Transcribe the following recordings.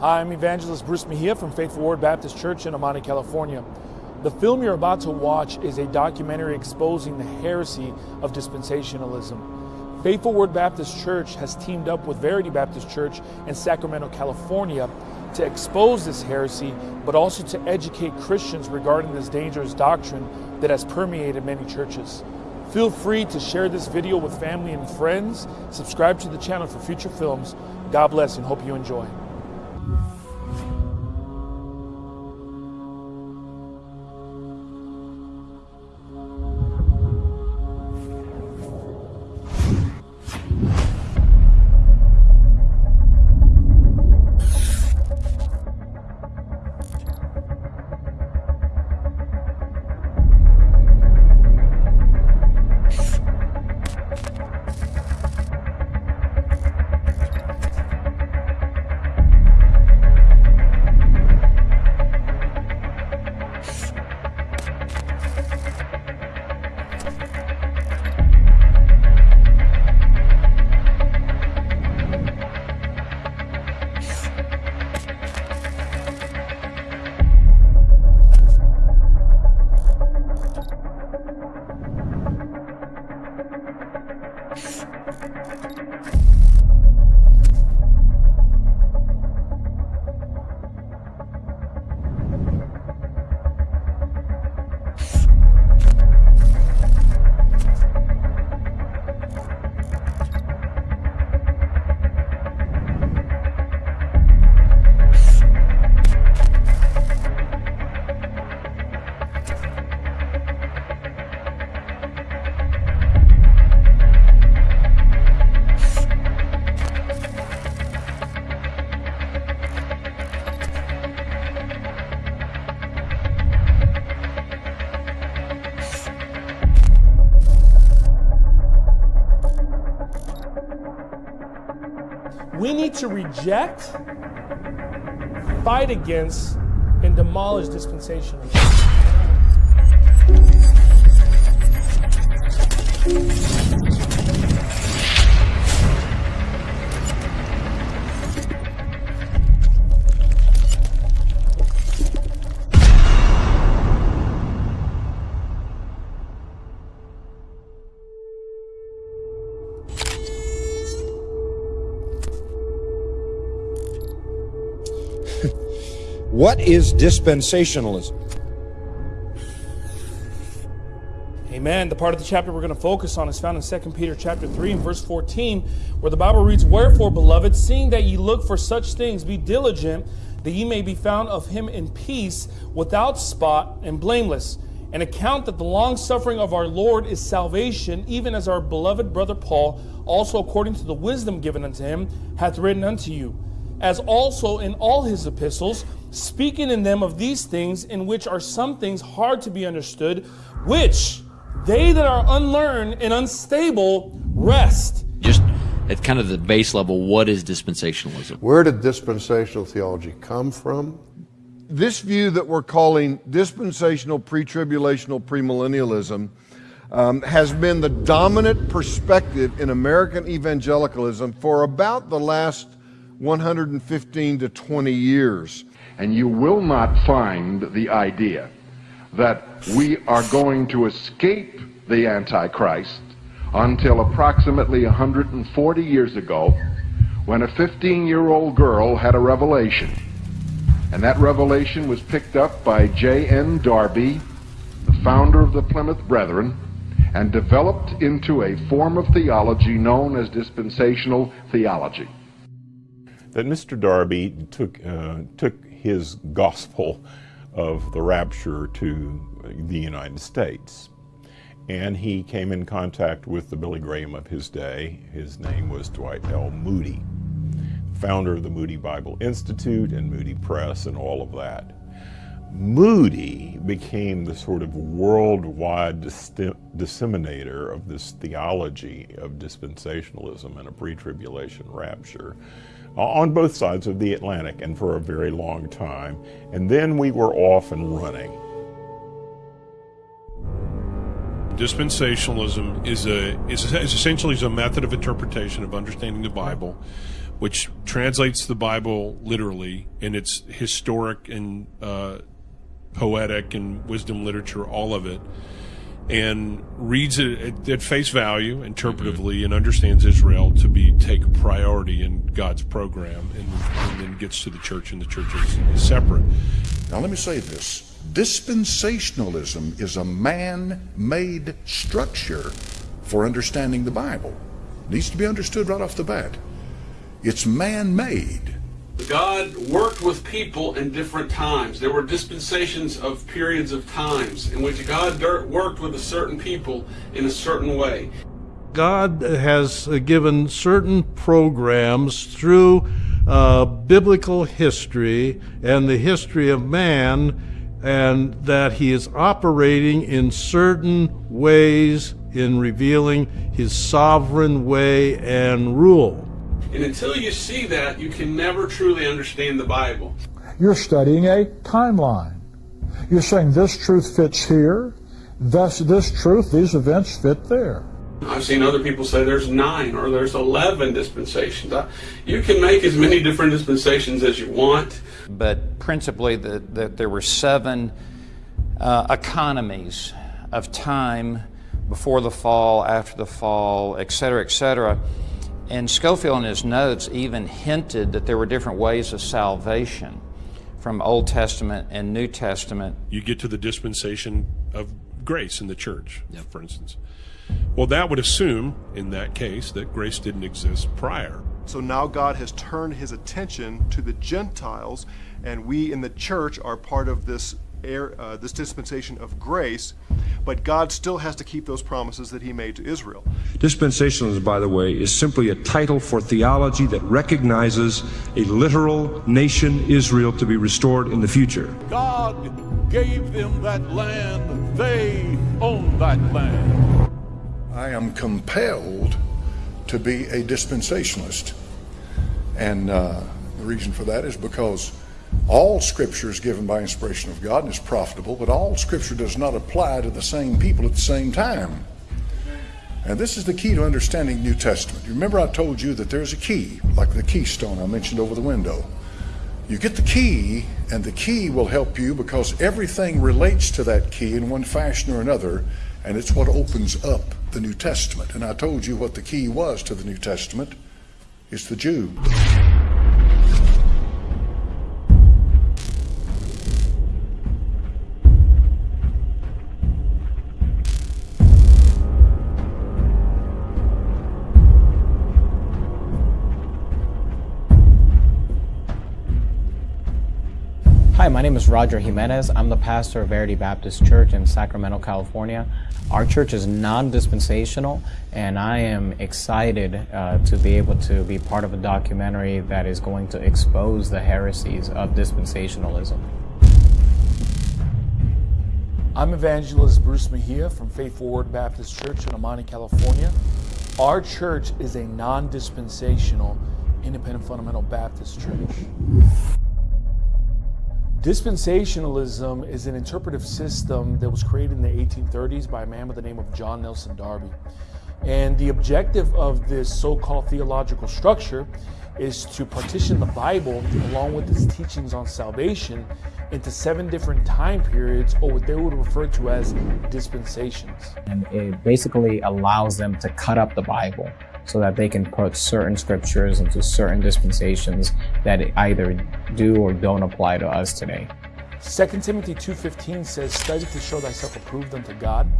Hi, I'm Evangelist Bruce Mejia from Faithful Word Baptist Church in Amani, California. The film you're about to watch is a documentary exposing the heresy of dispensationalism. Faithful Word Baptist Church has teamed up with Verity Baptist Church in Sacramento, California to expose this heresy, but also to educate Christians regarding this dangerous doctrine that has permeated many churches. Feel free to share this video with family and friends. Subscribe to the channel for future films. God bless and hope you enjoy. Reject, fight against, and demolish dispensationalism. What is dispensationalism? Amen. The part of the chapter we're going to focus on is found in 2 Peter chapter 3 and verse 14, where the Bible reads, Wherefore, beloved, seeing that ye look for such things, be diligent that ye may be found of him in peace, without spot and blameless. And account that the long suffering of our Lord is salvation, even as our beloved brother Paul, also according to the wisdom given unto him, hath written unto you, as also in all his epistles, speaking in them of these things, in which are some things hard to be understood, which they that are unlearned and unstable wrest. Just at kind of the base level, what is dispensationalism? Where did dispensational theology come from? This view that we're calling dispensational, pre tribulational, premillennialism um, has been the dominant perspective in American evangelicalism for about the last 115 to 20 years. And you will not find the idea that we are going to escape the Antichrist until approximately 140 years ago when a 15 year old girl had a revelation. And that revelation was picked up by J.N. Darby, the founder of the Plymouth Brethren, and developed into a form of theology known as dispensational theology. That Mr. Darby took, uh, took his gospel of the rapture to the United States. And he came in contact with the Billy Graham of his day. His name was Dwight L. Moody, founder of the Moody Bible Institute and Moody Press and all of that. Moody became the sort of worldwide disseminator of this theology of dispensationalism and a pre-tribulation rapture on both sides of the Atlantic and for a very long time. And then we were off and running. Dispensationalism is a is, is essentially a method of interpretation of understanding the Bible which translates the Bible literally, and it's historic and uh, poetic and wisdom literature, all of it, and reads it at, at face value, interpretively, mm-hmm. and understands Israel to be take priority in God's program, and, and then gets to the church, and the church is, is separate. Now, let me say this dispensationalism is a man made structure for understanding the Bible. It needs to be understood right off the bat. It's man made. God worked with people in different times. There were dispensations of periods of times in which God worked with a certain people in a certain way. God has given certain programs through uh, biblical history and the history of man, and that He is operating in certain ways in revealing His sovereign way and rule. And until you see that, you can never truly understand the Bible. You're studying a timeline. You're saying this truth fits here, thus this truth, these events fit there. I've seen other people say there's nine or there's 11 dispensations. You can make as many different dispensations as you want. But principally, the, the, there were seven uh, economies of time before the fall, after the fall, etc., etc. And Scofield in his notes even hinted that there were different ways of salvation from Old Testament and New Testament. You get to the dispensation of grace in the church, yep. for instance. Well, that would assume, in that case, that grace didn't exist prior. So now God has turned his attention to the Gentiles, and we in the church are part of this uh, this dispensation of grace, but God still has to keep those promises that He made to Israel. Dispensationalism, by the way, is simply a title for theology that recognizes a literal nation, Israel, to be restored in the future. God gave them that land, they own that land. I am compelled to be a dispensationalist. And uh, the reason for that is because all scripture is given by inspiration of God and is profitable, but all scripture does not apply to the same people at the same time. And this is the key to understanding New Testament. Remember I told you that there's a key, like the keystone I mentioned over the window. You get the key, and the key will help you because everything relates to that key in one fashion or another, and it's what opens up the New Testament. And I told you what the key was to the New Testament. It's the Jew. Hi, my name is Roger Jimenez. I'm the pastor of Verity Baptist Church in Sacramento, California. Our church is non-dispensational, and I am excited uh, to be able to be part of a documentary that is going to expose the heresies of dispensationalism. I'm evangelist Bruce Mejia from Faithful Word Baptist Church in Amani, California. Our church is a non-dispensational independent fundamental Baptist church. Dispensationalism is an interpretive system that was created in the 1830s by a man by the name of John Nelson Darby. And the objective of this so called theological structure is to partition the Bible, along with its teachings on salvation, into seven different time periods, or what they would refer to as dispensations. And it basically allows them to cut up the Bible so that they can put certain scriptures into certain dispensations that either do or don't apply to us today. 2 Timothy 2.15 says, Study to show thyself approved unto God,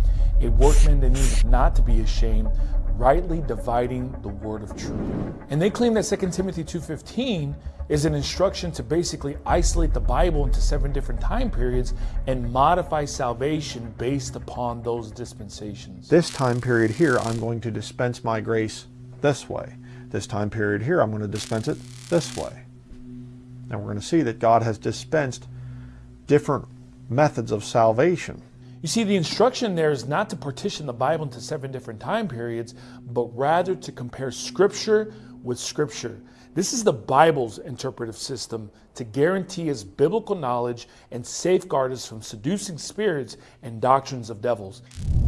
a workman that needeth not to be ashamed, rightly dividing the word of truth. And they claim that 2 Timothy 2.15 is an instruction to basically isolate the Bible into seven different time periods and modify salvation based upon those dispensations. This time period here, I'm going to dispense my grace this way. This time period here, I'm going to dispense it this way. And we're going to see that God has dispensed different methods of salvation. You see, the instruction there is not to partition the Bible into seven different time periods, but rather to compare Scripture with Scripture. This is the Bible's interpretive system to guarantee us biblical knowledge and safeguard us from seducing spirits and doctrines of devils.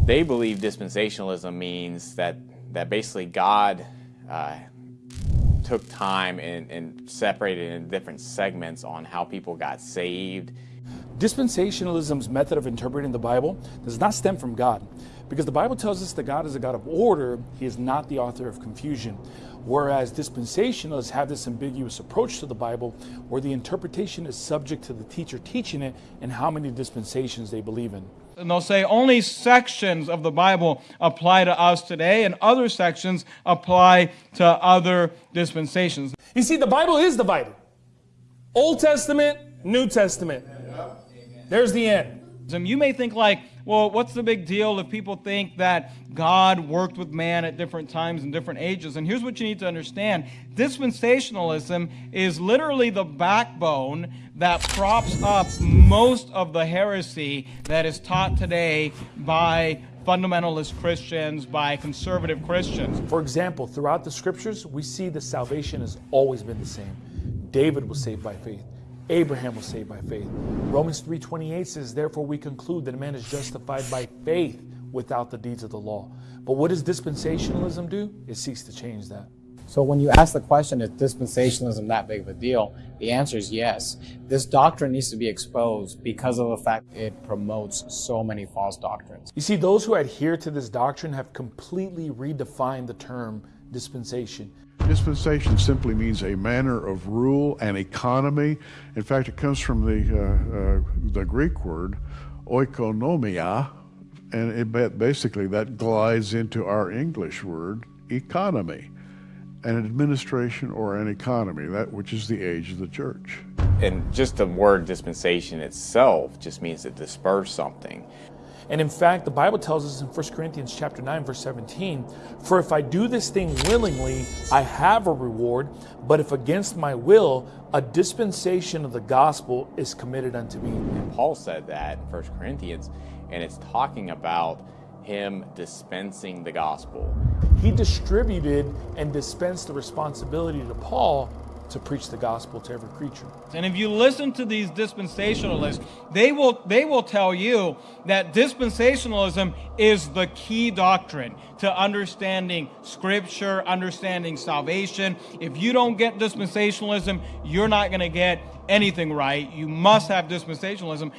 They believe dispensationalism means that that basically God uh, took time and, and separated in different segments on how people got saved. Dispensationalism's method of interpreting the Bible does not stem from God, because the Bible tells us that God is a God of order, He is not the author of confusion. Whereas dispensationalists have this ambiguous approach to the Bible where the interpretation is subject to the teacher teaching it and how many dispensations they believe in. And they'll say only sections of the Bible apply to us today, and other sections apply to other dispensations. You see, the Bible is divided Old Testament, New Testament. There's the end. You may think, like, well, what's the big deal if people think that God worked with man at different times and different ages? And here's what you need to understand dispensationalism is literally the backbone that props up most of the heresy that is taught today by fundamentalist Christians, by conservative Christians. For example, throughout the scriptures, we see that salvation has always been the same. David was saved by faith. Abraham was saved by faith. Romans 3:28 says, "Therefore we conclude that a man is justified by faith without the deeds of the law." But what does dispensationalism do? It seeks to change that. So when you ask the question, is dispensationalism that big of a deal? The answer is yes. This doctrine needs to be exposed because of the fact it promotes so many false doctrines. You see, those who adhere to this doctrine have completely redefined the term dispensation. Dispensation simply means a manner of rule and economy. In fact, it comes from the, uh, uh, the Greek word oikonomia, and it basically that glides into our English word economy. An administration or an economy, that which is the age of the church. And just the word dispensation itself just means to disperse something. And in fact, the Bible tells us in 1 Corinthians chapter 9 verse 17, "For if I do this thing willingly, I have a reward, but if against my will, a dispensation of the gospel is committed unto me." And Paul said that in 1 Corinthians, and it's talking about him dispensing the gospel. He distributed and dispensed the responsibility to Paul to preach the gospel to every creature. And if you listen to these dispensationalists, they will they will tell you that dispensationalism is the key doctrine to understanding scripture, understanding salvation. If you don't get dispensationalism, you're not going to get anything right. You must have dispensationalism.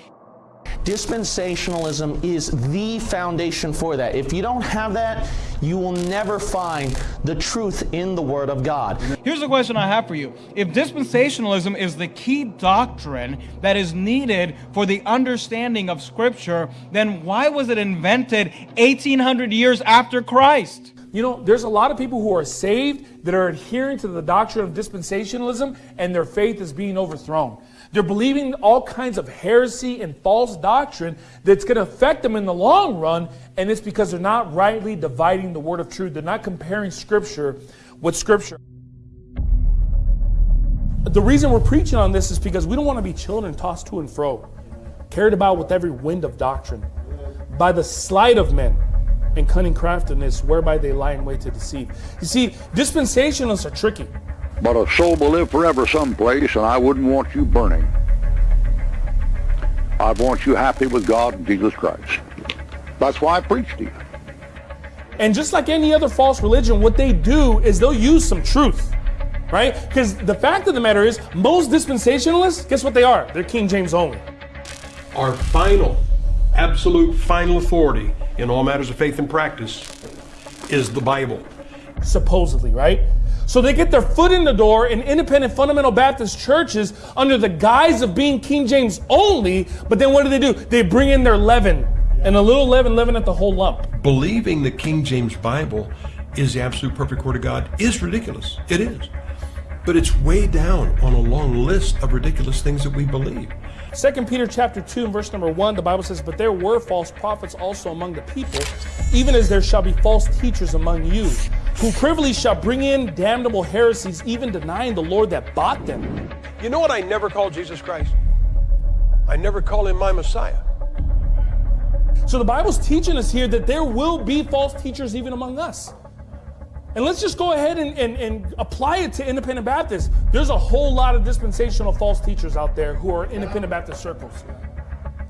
Dispensationalism is the foundation for that. If you don't have that, you will never find the truth in the Word of God. Here's a question I have for you. If dispensationalism is the key doctrine that is needed for the understanding of Scripture, then why was it invented 1800 years after Christ? You know, there's a lot of people who are saved that are adhering to the doctrine of dispensationalism and their faith is being overthrown. They're believing all kinds of heresy and false doctrine that's going to affect them in the long run, and it's because they're not rightly dividing the word of truth. They're not comparing Scripture with Scripture. The reason we're preaching on this is because we don't want to be children tossed to and fro, carried about with every wind of doctrine, by the sleight of men and cunning craftiness whereby they lie in wait to deceive. You see, dispensationalists are tricky. But a soul will live forever someplace, and I wouldn't want you burning. I want you happy with God and Jesus Christ. That's why I preach to you. And just like any other false religion, what they do is they'll use some truth, right? Because the fact of the matter is, most dispensationalists, guess what they are? They're King James only. Our final, absolute final authority in all matters of faith and practice is the Bible. Supposedly, right? So they get their foot in the door in independent fundamental Baptist churches under the guise of being King James only, but then what do they do? They bring in their leaven, and a little leaven leaven at the whole lump. Believing the King James Bible is the absolute perfect Word of God is ridiculous. It is. But it's way down on a long list of ridiculous things that we believe. Second Peter chapter 2 and verse number 1, the Bible says, But there were false prophets also among the people, even as there shall be false teachers among you, who privily shall bring in damnable heresies, even denying the Lord that bought them. You know what I never call Jesus Christ? I never call him my Messiah. So the Bible's teaching us here that there will be false teachers even among us. And let's just go ahead and, and, and, apply it to independent Baptists. There's a whole lot of dispensational false teachers out there who are independent Baptist circles.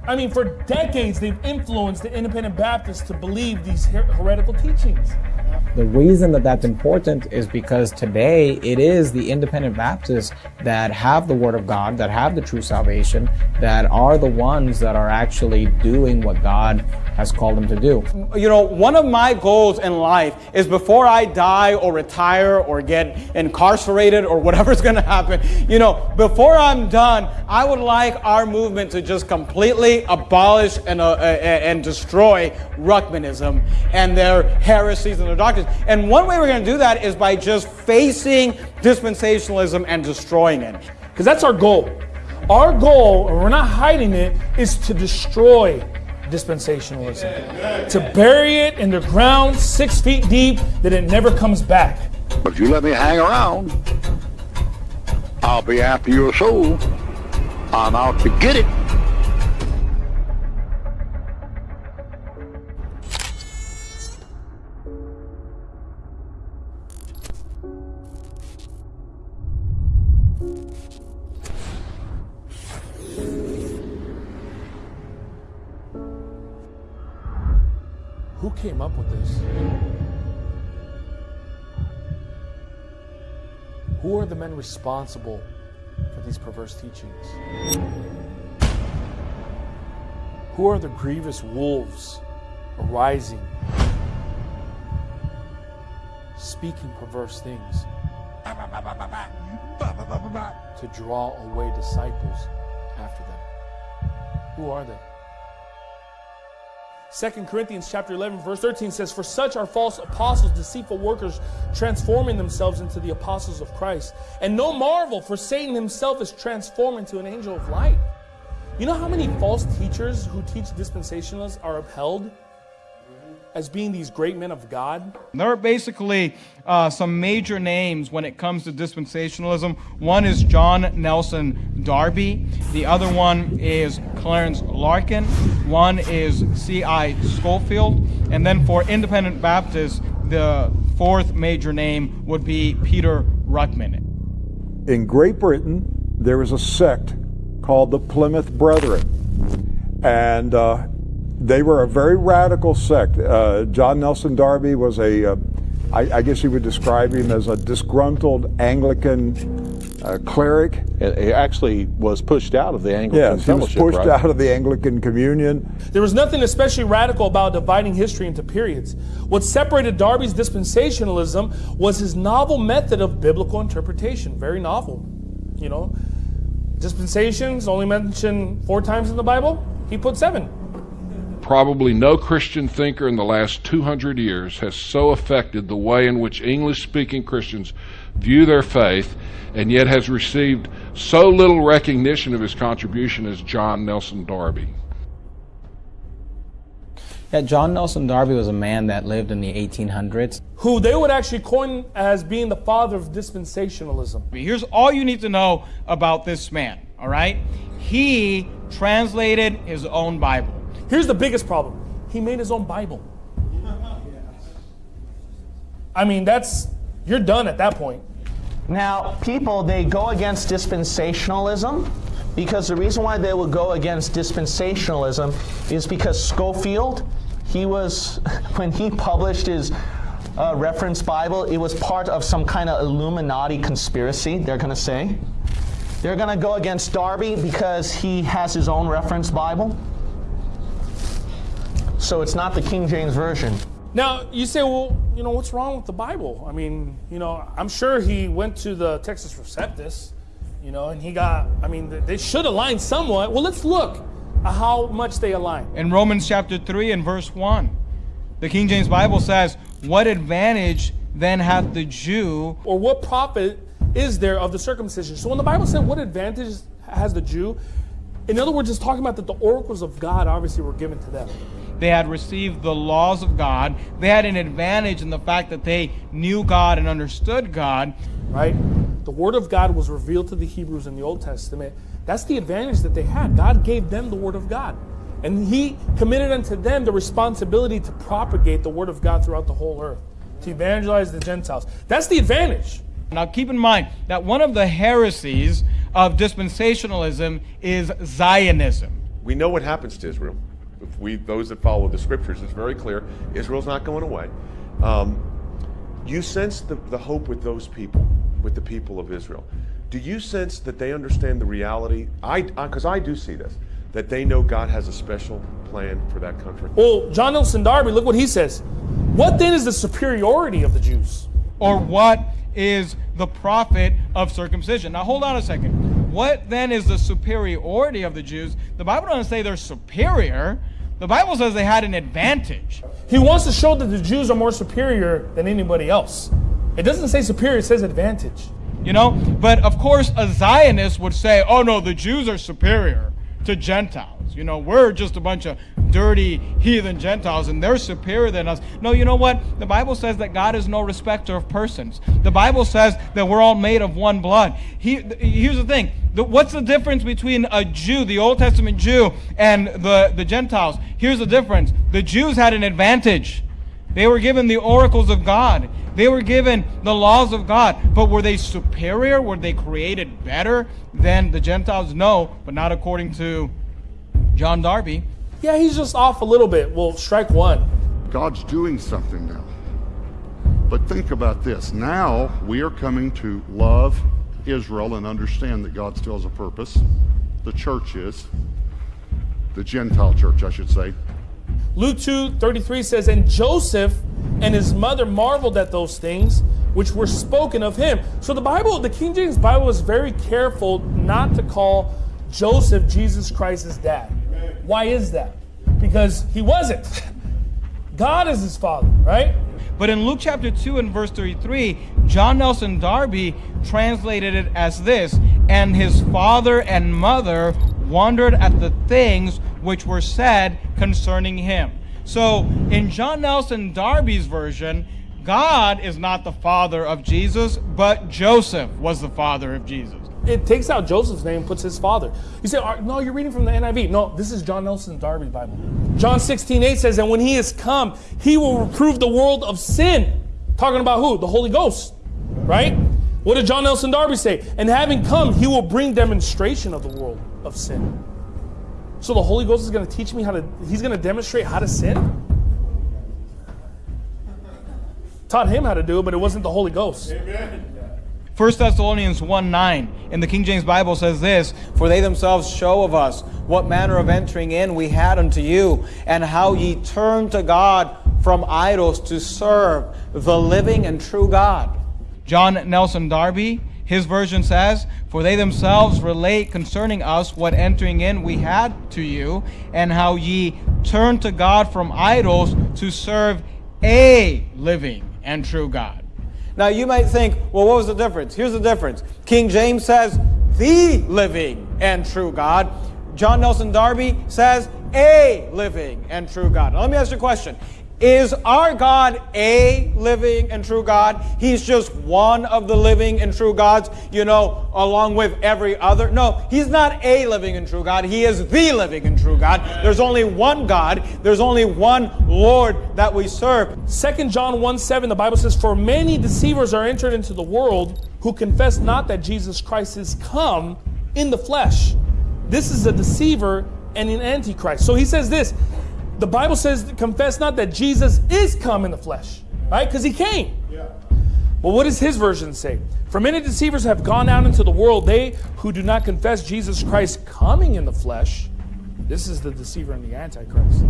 I mean, for decades, they've influenced the independent Baptists to believe these her- heretical teachings. The reason that that's important is because today it is the independent Baptists that have the Word of God, that have the true salvation, that are the ones that are actually doing what God has called them to do. You know, one of my goals in life is before I die or retire or get incarcerated or whatever's going to happen, you know, before I'm done, I would like our movement to just completely abolish and, uh, and destroy Ruckmanism and their heresies and their doctrines. And one way we're going to do that is by just facing dispensationalism and destroying it. Because that's our goal. Our goal, and we're not hiding it, is to destroy dispensationalism. To bury it in the ground six feet deep that it never comes back. But if you let me hang around, I'll be after your soul. I'm out to get it. Responsible for these perverse teachings? Who are the grievous wolves arising, speaking perverse things to draw away disciples after them? Who are they? 2 Corinthians chapter 11 verse 13 says for such are false apostles deceitful workers transforming themselves into the apostles of Christ and no marvel for Satan himself is transformed into an angel of light. You know how many false teachers who teach dispensationalists are upheld as being these great men of God? There are basically uh, some major names when it comes to dispensationalism. One is John Nelson Darby. The other one is Clarence Larkin. One is C.I. Scofield. And then for independent Baptists, the fourth major name would be Peter Ruckman. In Great Britain, there was a sect called the Plymouth Brethren. And uh, they were a very radical sect. Uh, John Nelson Darby was a, uh, I, I guess you would describe him as a disgruntled Anglican uh, cleric. He actually was pushed out of the Anglican yes, he was pushed right? out of the Anglican Communion. There was nothing especially radical about dividing history into periods. What separated Darby's dispensationalism was his novel method of biblical interpretation. Very novel, you know. Dispensations only mentioned four times in the Bible. He put seven. Probably no Christian thinker in the last 200 years has so affected the way in which English speaking Christians view their faith and yet has received so little recognition of his contribution as John Nelson Darby. Yeah, John Nelson Darby was a man that lived in the 1800s. Who they would actually coin as being the father of dispensationalism. Here's all you need to know about this man, all right? He translated his own Bible. Here's the biggest problem he made his own Bible. I mean, that's, you're done at that point. Now, people, they go against dispensationalism because the reason why they would go against dispensationalism is because Scofield, he was, when he published his uh, reference Bible, it was part of some kind of Illuminati conspiracy, they're going to say. They're going to go against Darby because he has his own reference Bible. So it's not the King James Version. Now, you say, well, you know, what's wrong with the Bible? I mean, you know, I'm sure he went to the Textus Receptus, you know, and he got, I mean, they should align somewhat. Well, let's look at how much they align. In Romans chapter 3 and verse 1, the King James Bible says, What advantage then hath the Jew? Or what profit is there of the circumcision? So when the Bible said, What advantage has the Jew? In other words, it's talking about that the oracles of God obviously were given to them. They had received the laws of God. They had an advantage in the fact that they knew God and understood God. Right? The Word of God was revealed to the Hebrews in the Old Testament. That's the advantage that they had. God gave them the Word of God. And He committed unto them the responsibility to propagate the Word of God throughout the whole earth, to evangelize the Gentiles. That's the advantage. Now, keep in mind that one of the heresies of dispensationalism is Zionism. We know what happens to Israel. If we, those that follow the scriptures, it's very clear Israel's not going away. Um, you sense the, the hope with those people, with the people of Israel. Do you sense that they understand the reality? I, because I, I do see this, that they know God has a special plan for that country. Well, John Nelson Darby, look what he says. What then is the superiority of the Jews? Or what is the profit of circumcision? Now, hold on a second. What then is the superiority of the Jews? The Bible doesn't say they're superior. The Bible says they had an advantage. He wants to show that the Jews are more superior than anybody else. It doesn't say superior, it says advantage. You know? But of course, a Zionist would say, oh no, the Jews are superior to Gentiles. You know, we're just a bunch of dirty heathen Gentiles and they're superior than us. No, you know what? The Bible says that God is no respecter of persons. The Bible says that we're all made of one blood. He, here's the thing. The, what's the difference between a Jew, the Old Testament Jew, and the, the Gentiles? Here's the difference. The Jews had an advantage. They were given the oracles of God. They were given the laws of God. But were they superior? Were they created better than the Gentiles? No, but not according to John Darby. Yeah, he's just off a little bit. Well, strike one. God's doing something now. But think about this. Now we are coming to love Israel and understand that God still has a purpose. The church is. The Gentile church, I should say. Luke 2 33 says, And Joseph and his mother marveled at those things which were spoken of him. So the Bible, the King James Bible is very careful not to call Joseph Jesus Christ's dad. Why is that? Because he wasn't. God is his father, right? But in Luke chapter 2 and verse 33, John Nelson Darby translated it as this And his father and mother wondered at the things which were said concerning him. So in John Nelson Darby's version, God is not the father of Jesus, but Joseph was the father of Jesus it takes out Joseph's name and puts his father. You say, no, you're reading from the NIV. No, this is John Nelson Darby's Bible. John 16, 8 says, and when he is come, he will reprove the world of sin. Talking about who? The Holy Ghost, right? What did John Nelson Darby say? And having come, he will bring demonstration of the world of sin. So the Holy Ghost is going to teach me how to, he's going to demonstrate how to sin? Taught him how to do it, but it wasn't the Holy Ghost. Amen. 1 Thessalonians 1 9 in the King James Bible says this For they themselves show of us what manner of entering in we had unto you, and how ye turned to God from idols to serve the living and true God. John Nelson Darby, his version says, For they themselves relate concerning us what entering in we had to you, and how ye turned to God from idols to serve a living and true God. Now you might think, well, what was the difference? Here's the difference. King James says, the living and true God. John Nelson Darby says, a living and true God. Now, let me ask you a question. Is our God a living and true God? He's just one of the living and true gods, you know, along with every other. No, he's not a living and true God. He is the living and true God. There's only one God. There's only one Lord that we serve. Second John 1 7, the Bible says, For many deceivers are entered into the world who confess not that Jesus Christ is come in the flesh. This is a deceiver and an antichrist. So he says this the Bible says, confess not that Jesus is come in the flesh, right? Because he came. Yeah. Well, what does his version say? For many deceivers have gone out into the world, they who do not confess Jesus Christ coming in the flesh. This is the deceiver and the antichrist.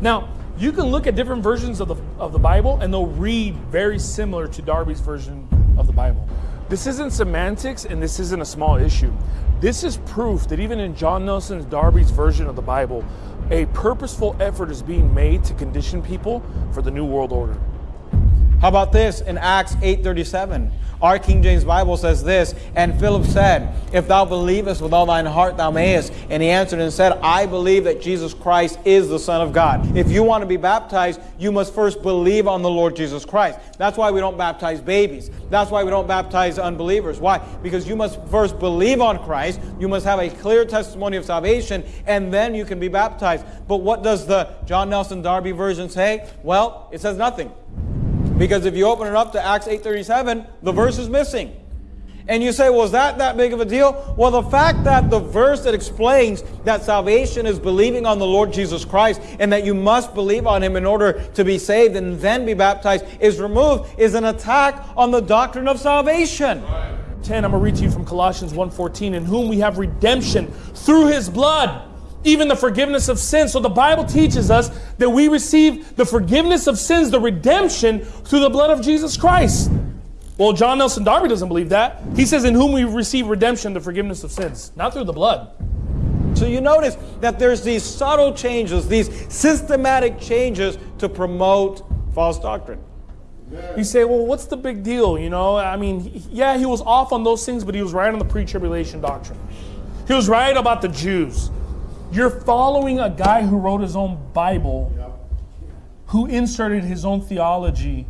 Now, you can look at different versions of the, of the Bible and they'll read very similar to Darby's version of the Bible. This isn't semantics and this isn't a small issue. This is proof that even in John Nelson's Darby's version of the Bible, a purposeful effort is being made to condition people for the new world order. How about this in Acts 8:37? Our King James Bible says this, and Philip said, If thou believest with all thine heart, thou mayest. And he answered and said, I believe that Jesus Christ is the Son of God. If you want to be baptized, you must first believe on the Lord Jesus Christ. That's why we don't baptize babies. That's why we don't baptize unbelievers. Why? Because you must first believe on Christ, you must have a clear testimony of salvation, and then you can be baptized. But what does the John Nelson Darby version say? Well, it says nothing. Because if you open it up to Acts 8.37, the verse is missing. And you say, is that that big of a deal? Well, the fact that the verse that explains that salvation is believing on the Lord Jesus Christ and that you must believe on him in order to be saved and then be baptized is removed is an attack on the doctrine of salvation. 10, I'm going to read to you from Colossians 1.14, in whom we have redemption through his blood, even the forgiveness of sins. So the Bible teaches us that we receive the forgiveness of sins, the redemption, through the blood of Jesus Christ. Well, John Nelson Darby doesn't believe that. He says, in whom we receive redemption, the forgiveness of sins, not through the blood. So you notice that there's these subtle changes, these systematic changes to promote false doctrine. You say, well, what's the big deal? You know, I mean, yeah, he was off on those things, but he was right on the pre tribulation doctrine. He was right about the Jews. You're following a guy who wrote his own Bible, who inserted his own theology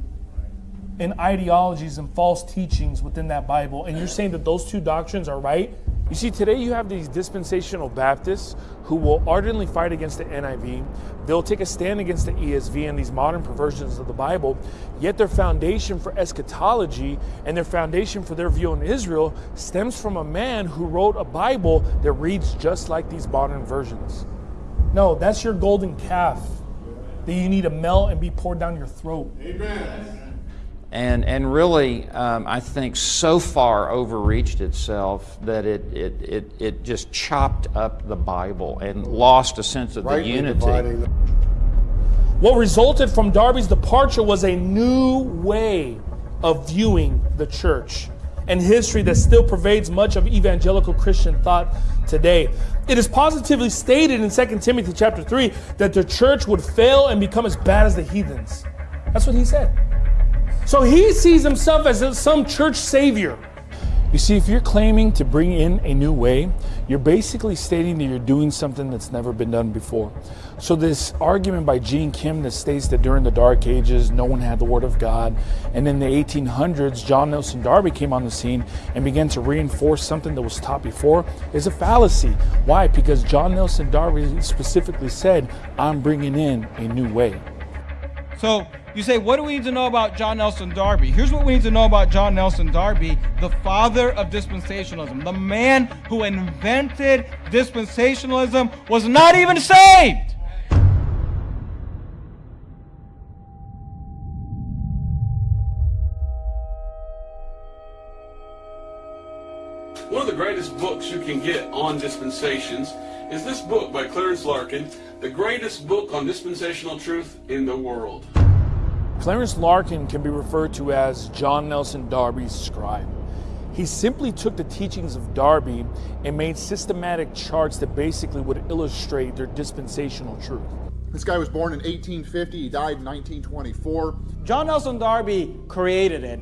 and ideologies and false teachings within that Bible, and you're saying that those two doctrines are right? You see, today you have these dispensational Baptists who will ardently fight against the NIV. They'll take a stand against the ESV and these modern perversions of the Bible, yet their foundation for eschatology and their foundation for their view on Israel stems from a man who wrote a Bible that reads just like these modern versions. No, that's your golden calf that you need to melt and be poured down your throat. Amen and and really, um, I think so far overreached itself that it it it, it just chopped up the Bible and lost a sense of the unity. What resulted from Darby's departure was a new way of viewing the church and history that still pervades much of evangelical Christian thought today. It is positively stated in 2 Timothy chapter 3 that the church would fail and become as bad as the heathens. That's what he said. So he sees himself as some church savior. You see, if you're claiming to bring in a new way, you're basically stating that you're doing something that's never been done before. So, this argument by Gene Kim that states that during the Dark Ages, no one had the Word of God, and in the 1800s, John Nelson Darby came on the scene and began to reinforce something that was taught before, is a fallacy. Why? Because John Nelson Darby specifically said, I'm bringing in a new way. So, you say, what do we need to know about John Nelson Darby? Here's what we need to know about John Nelson Darby, the father of dispensationalism. The man who invented dispensationalism was not even saved. One of the greatest books you can get on dispensations is this book by Clarence Larkin, the greatest book on dispensational truth in the world. Clarence Larkin can be referred to as John Nelson Darby's scribe. He simply took the teachings of Darby and made systematic charts that basically would illustrate their dispensational truth. This guy was born in 1850, he died in 1924. John Nelson Darby created it,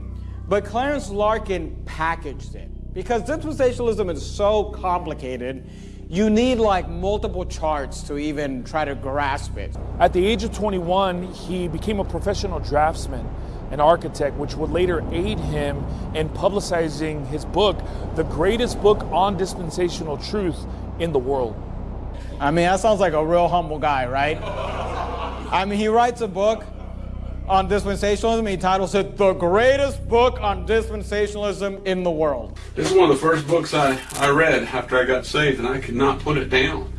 but Clarence Larkin packaged it. Because dispensationalism is so complicated, you need like multiple charts to even try to grasp it. At the age of 21, he became a professional draftsman and architect, which would later aid him in publicizing his book, the greatest book on dispensational truth in the world. I mean, that sounds like a real humble guy, right? I mean, he writes a book on dispensationalism. He titles it The Greatest Book on Dispensationalism in the World. This is one of the first books I, I read after I got saved, and I could not put it down.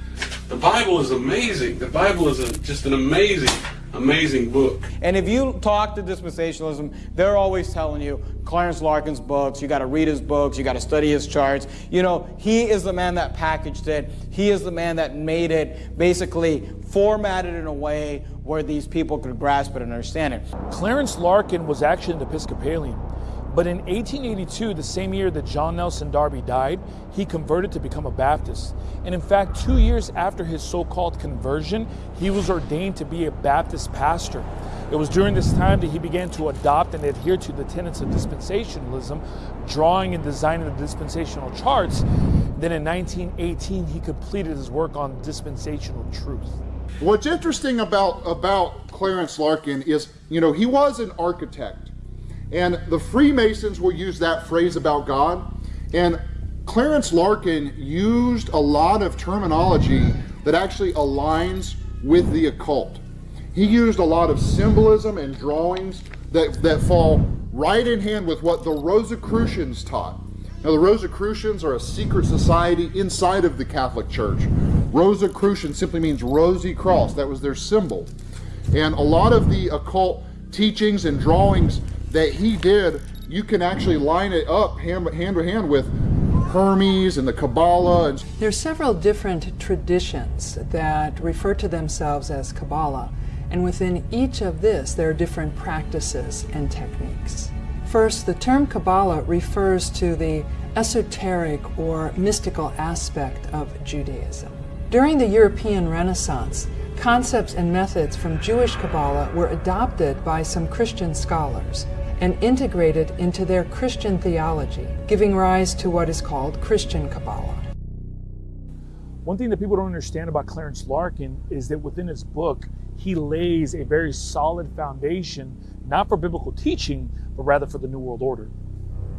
The Bible is amazing. The Bible is a, just an amazing, amazing book. And if you talk to dispensationalism, they're always telling you Clarence Larkin's books, you got to read his books, you got to study his charts. You know, he is the man that packaged it. He is the man that made it basically formatted in a way where these people could grasp it and understand it. Clarence Larkin was actually an Episcopalian. But in 1882, the same year that John Nelson Darby died, he converted to become a Baptist. And in fact, two years after his so called conversion, he was ordained to be a Baptist pastor. It was during this time that he began to adopt and adhere to the tenets of dispensationalism, drawing and designing the dispensational charts. Then in 1918, he completed his work on dispensational truth. What's interesting about, about Clarence Larkin is, you know, he was an architect. And the Freemasons will use that phrase about God. And Clarence Larkin used a lot of terminology that actually aligns with the occult. He used a lot of symbolism and drawings that, that fall right in hand with what the Rosicrucians taught. Now, the Rosicrucians are a secret society inside of the Catholic Church. Rosicrucian simply means rosy cross. That was their symbol. And a lot of the occult teachings and drawings that he did, you can actually line it up hand, hand to hand with Hermes and the Kabbalah. There are several different traditions that refer to themselves as Kabbalah, and within each of this, there are different practices and techniques. First, the term Kabbalah refers to the esoteric or mystical aspect of Judaism. During the European Renaissance, concepts and methods from Jewish Kabbalah were adopted by some Christian scholars and integrated into their Christian theology, giving rise to what is called Christian Kabbalah. One thing that people don't understand about Clarence Larkin is that within his book, he lays a very solid foundation, not for biblical teaching, but rather for the New World Order.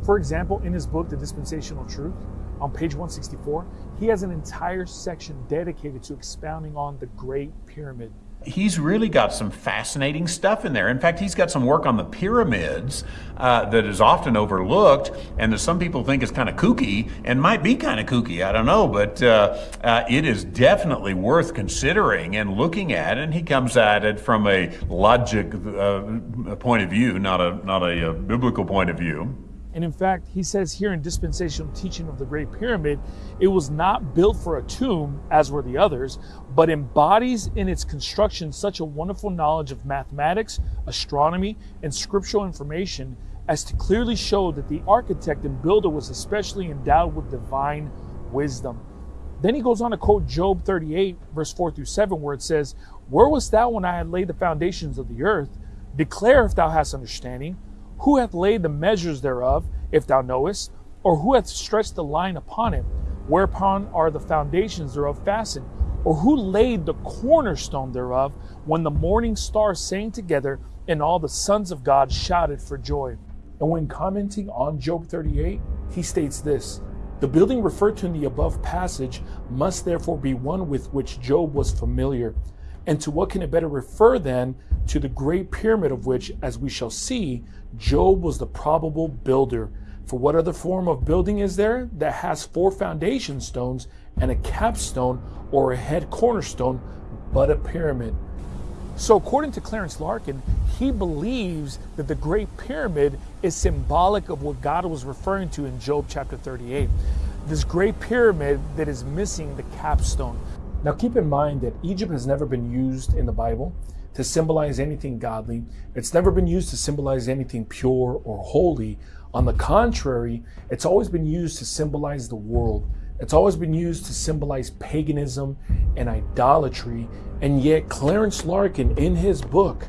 For example, in his book, The Dispensational Truth, on page 164, he has an entire section dedicated to expounding on the Great Pyramid. He's really got some fascinating stuff in there. In fact, he's got some work on the pyramids uh, that is often overlooked and that some people think is kind of kooky and might be kind of kooky. I don't know, but uh, uh, it is definitely worth considering and looking at. And he comes at it from a logic uh, point of view, not a not a, a biblical point of view. And in fact, he says here in dispensational teaching of the Great Pyramid, it was not built for a tomb, as were the others, but embodies in its construction such a wonderful knowledge of mathematics, astronomy, and scriptural information as to clearly show that the architect and builder was especially endowed with divine wisdom. Then he goes on to quote Job 38, verse 4 through 7, where it says, Where wast thou when I had laid the foundations of the earth? Declare if thou hast understanding. Who hath laid the measures thereof, if thou knowest? Or who hath stretched the line upon it? Whereupon are the foundations thereof fastened? Or who laid the cornerstone thereof when the morning stars sang together and all the sons of God shouted for joy? And when commenting on Job 38, he states this The building referred to in the above passage must therefore be one with which Job was familiar. And to what can it better refer than to the great pyramid of which, as we shall see, Job was the probable builder. For what other form of building is there that has four foundation stones and a capstone or a head cornerstone but a pyramid? So, according to Clarence Larkin, he believes that the Great Pyramid is symbolic of what God was referring to in Job chapter 38. This Great Pyramid that is missing the capstone. Now, keep in mind that Egypt has never been used in the Bible to symbolize anything godly. It's never been used to symbolize anything pure or holy. On the contrary, it's always been used to symbolize the world. It's always been used to symbolize paganism and idolatry. And yet, Clarence Larkin, in his book,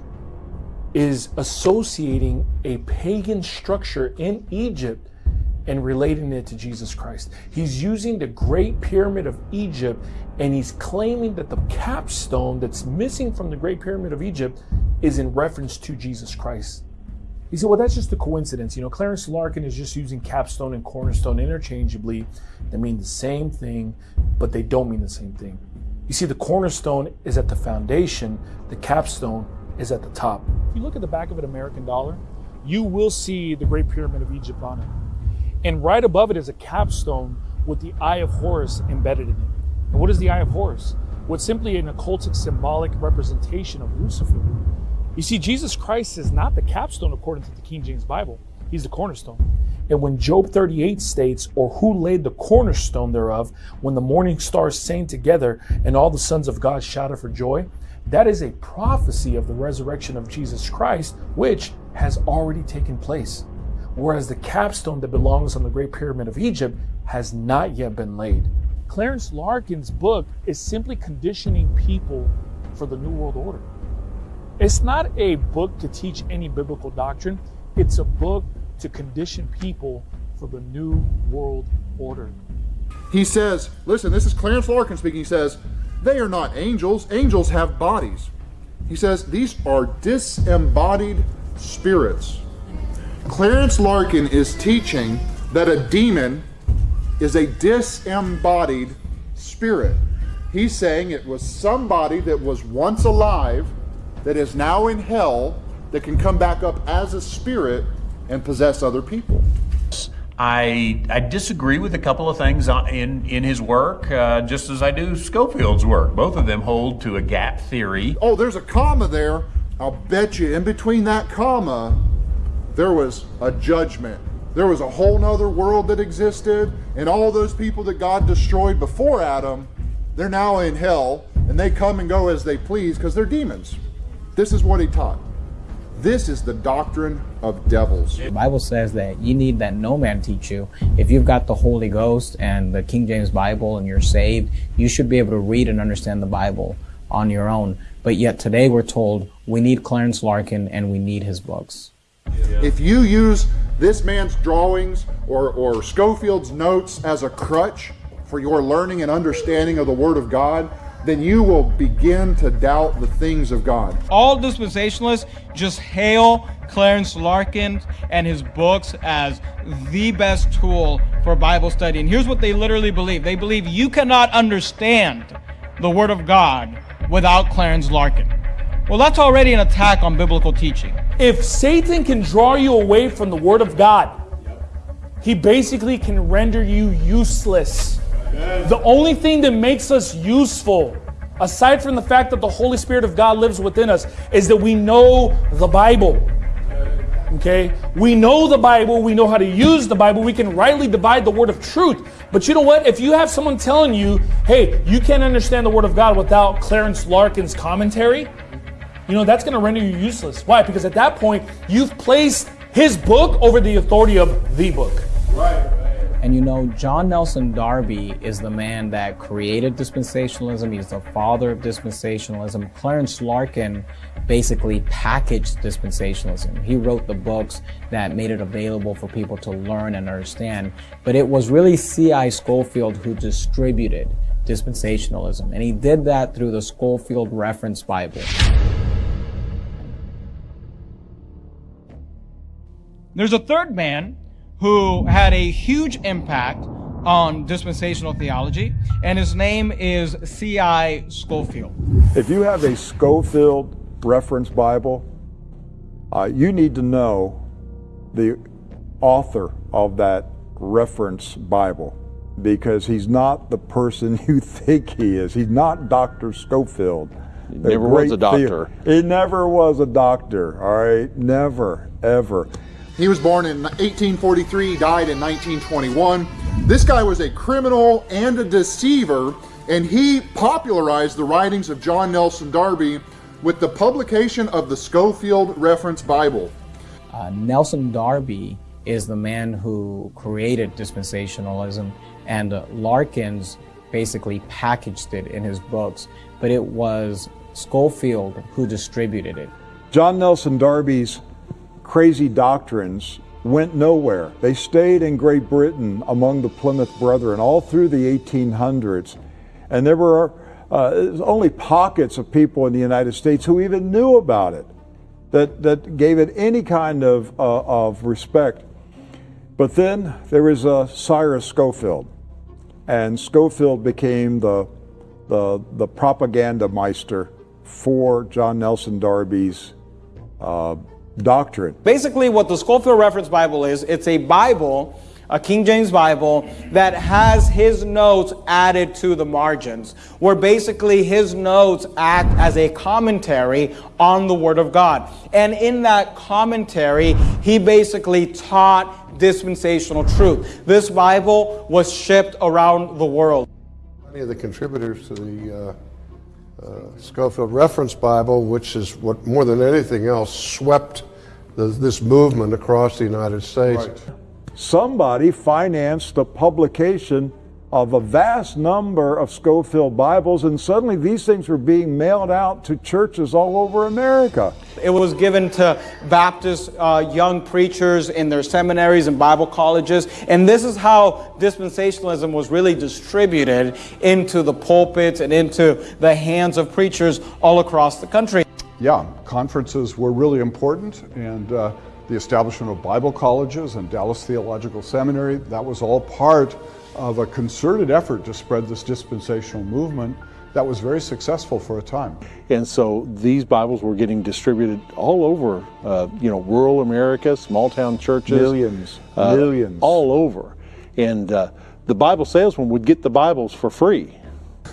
is associating a pagan structure in Egypt and relating it to Jesus Christ. He's using the Great Pyramid of Egypt and he's claiming that the capstone that's missing from the Great Pyramid of Egypt is in reference to Jesus Christ. He said, well, that's just a coincidence. You know, Clarence Larkin is just using capstone and cornerstone interchangeably. They mean the same thing, but they don't mean the same thing. You see, the cornerstone is at the foundation, the capstone is at the top. If you look at the back of an American dollar, you will see the Great Pyramid of Egypt on it. And right above it is a capstone with the Eye of Horus embedded in it. And what is the Eye of Horus? What's simply an occultic symbolic representation of Lucifer. You see, Jesus Christ is not the capstone according to the King James Bible. He's the cornerstone. And when Job 38 states, or who laid the cornerstone thereof, when the morning stars sang together and all the sons of God shouted for joy, that is a prophecy of the resurrection of Jesus Christ, which has already taken place whereas the capstone that belongs on the Great Pyramid of Egypt has not yet been laid. Clarence Larkin's book is simply conditioning people for the New World Order. It's not a book to teach any biblical doctrine, it's a book to condition people for the New World Order. He says, listen, this is Clarence Larkin speaking. He says, they are not angels. Angels have bodies. He says, these are disembodied spirits. Clarence Larkin is teaching that a demon is a disembodied spirit. He's saying it was somebody that was once alive that is now in hell that can come back up as a spirit and possess other people. I, I disagree with a couple of things in, in his work, uh, just as I do Scofield's work. Both of them hold to a gap theory. Oh, there's a comma there. I'll bet you in between that comma, there was a judgment. There was a whole nother world that existed, and all those people that God destroyed before Adam, they're now in hell, and they come and go as they please because they're demons. This is what he taught. This is the doctrine of devils. The Bible says that you need that no man teach you. If you've got the Holy Ghost and the King James Bible and you're saved, you should be able to read and understand the Bible on your own. But yet today we're told we need Clarence Larkin and we need his books. If you use this man's drawings or, or Scofield's notes as a crutch for your learning and understanding of the Word of God, then you will begin to doubt the things of God. All dispensationalists just hail Clarence Larkin and his books as the best tool for Bible study. And here's what they literally believe they believe you cannot understand the Word of God without Clarence Larkin. Well, that's already an attack on biblical teaching. If Satan can draw you away from the Word of God, he basically can render you useless. The only thing that makes us useful, aside from the fact that the Holy Spirit of God lives within us, is that we know the Bible. Okay? We know the Bible, we know how to use the Bible, we can rightly divide the word of truth. But you know what? If you have someone telling you, hey, you can't understand the word of God without Clarence Larkin's commentary, you know, that's going to render you useless. Why? Because at that point, you've placed his book over the authority of the book. Right. And you know, John Nelson Darby is the man that created dispensationalism. He's the father of dispensationalism. Clarence Larkin basically packaged dispensationalism. He wrote the books that made it available for people to learn and understand. But it was really C.I. Scofield who distributed dispensationalism. And he did that through the Scofield Reference Bible. There's a third man who had a huge impact on dispensational theology, and his name is C.I. Scofield. If you have a Scofield reference Bible, uh, you need to know the author of that reference Bible because he's not the person you think he is. He's not Dr. Scofield. He never was a doctor. He never was a doctor, all right? Never, ever. He was born in 1843, died in 1921. This guy was a criminal and a deceiver, and he popularized the writings of John Nelson Darby with the publication of the Scofield Reference Bible. Uh, Nelson Darby is the man who created dispensationalism, and uh, Larkins basically packaged it in his books, but it was Scofield who distributed it. John Nelson Darby's crazy doctrines went nowhere. They stayed in Great Britain among the Plymouth Brethren all through the 1800s. And there were uh, only pockets of people in the United States who even knew about it, that, that gave it any kind of, uh, of respect. But then there was uh, Cyrus Scofield, and Scofield became the, the, the propaganda meister for John Nelson Darby's uh, doctrine. Basically, what the Scofield Reference Bible is, it's a Bible, a King James Bible, that has his notes added to the margins, where basically his notes act as a commentary on the Word of God. And in that commentary, he basically taught dispensational truth. This Bible was shipped around the world. Many of the contributors to the uh uh, Scofield Reference Bible, which is what more than anything else swept the, this movement across the United States. Right. Somebody financed the publication of a vast number of Scofield Bibles, and suddenly these things were being mailed out to churches all over America. It was given to Baptist uh, young preachers in their seminaries and Bible colleges, and this is how dispensationalism was really distributed into the pulpits and into the hands of preachers all across the country. Yeah, conferences were really important, and uh, the establishment of Bible colleges and Dallas Theological Seminary, that was all part of a concerted effort to spread this dispensational movement that was very successful for a time. And so these Bibles were getting distributed all over, uh, you know, rural America, small town churches. Millions, uh, millions. All over. And uh, the Bible salesman would get the Bibles for free.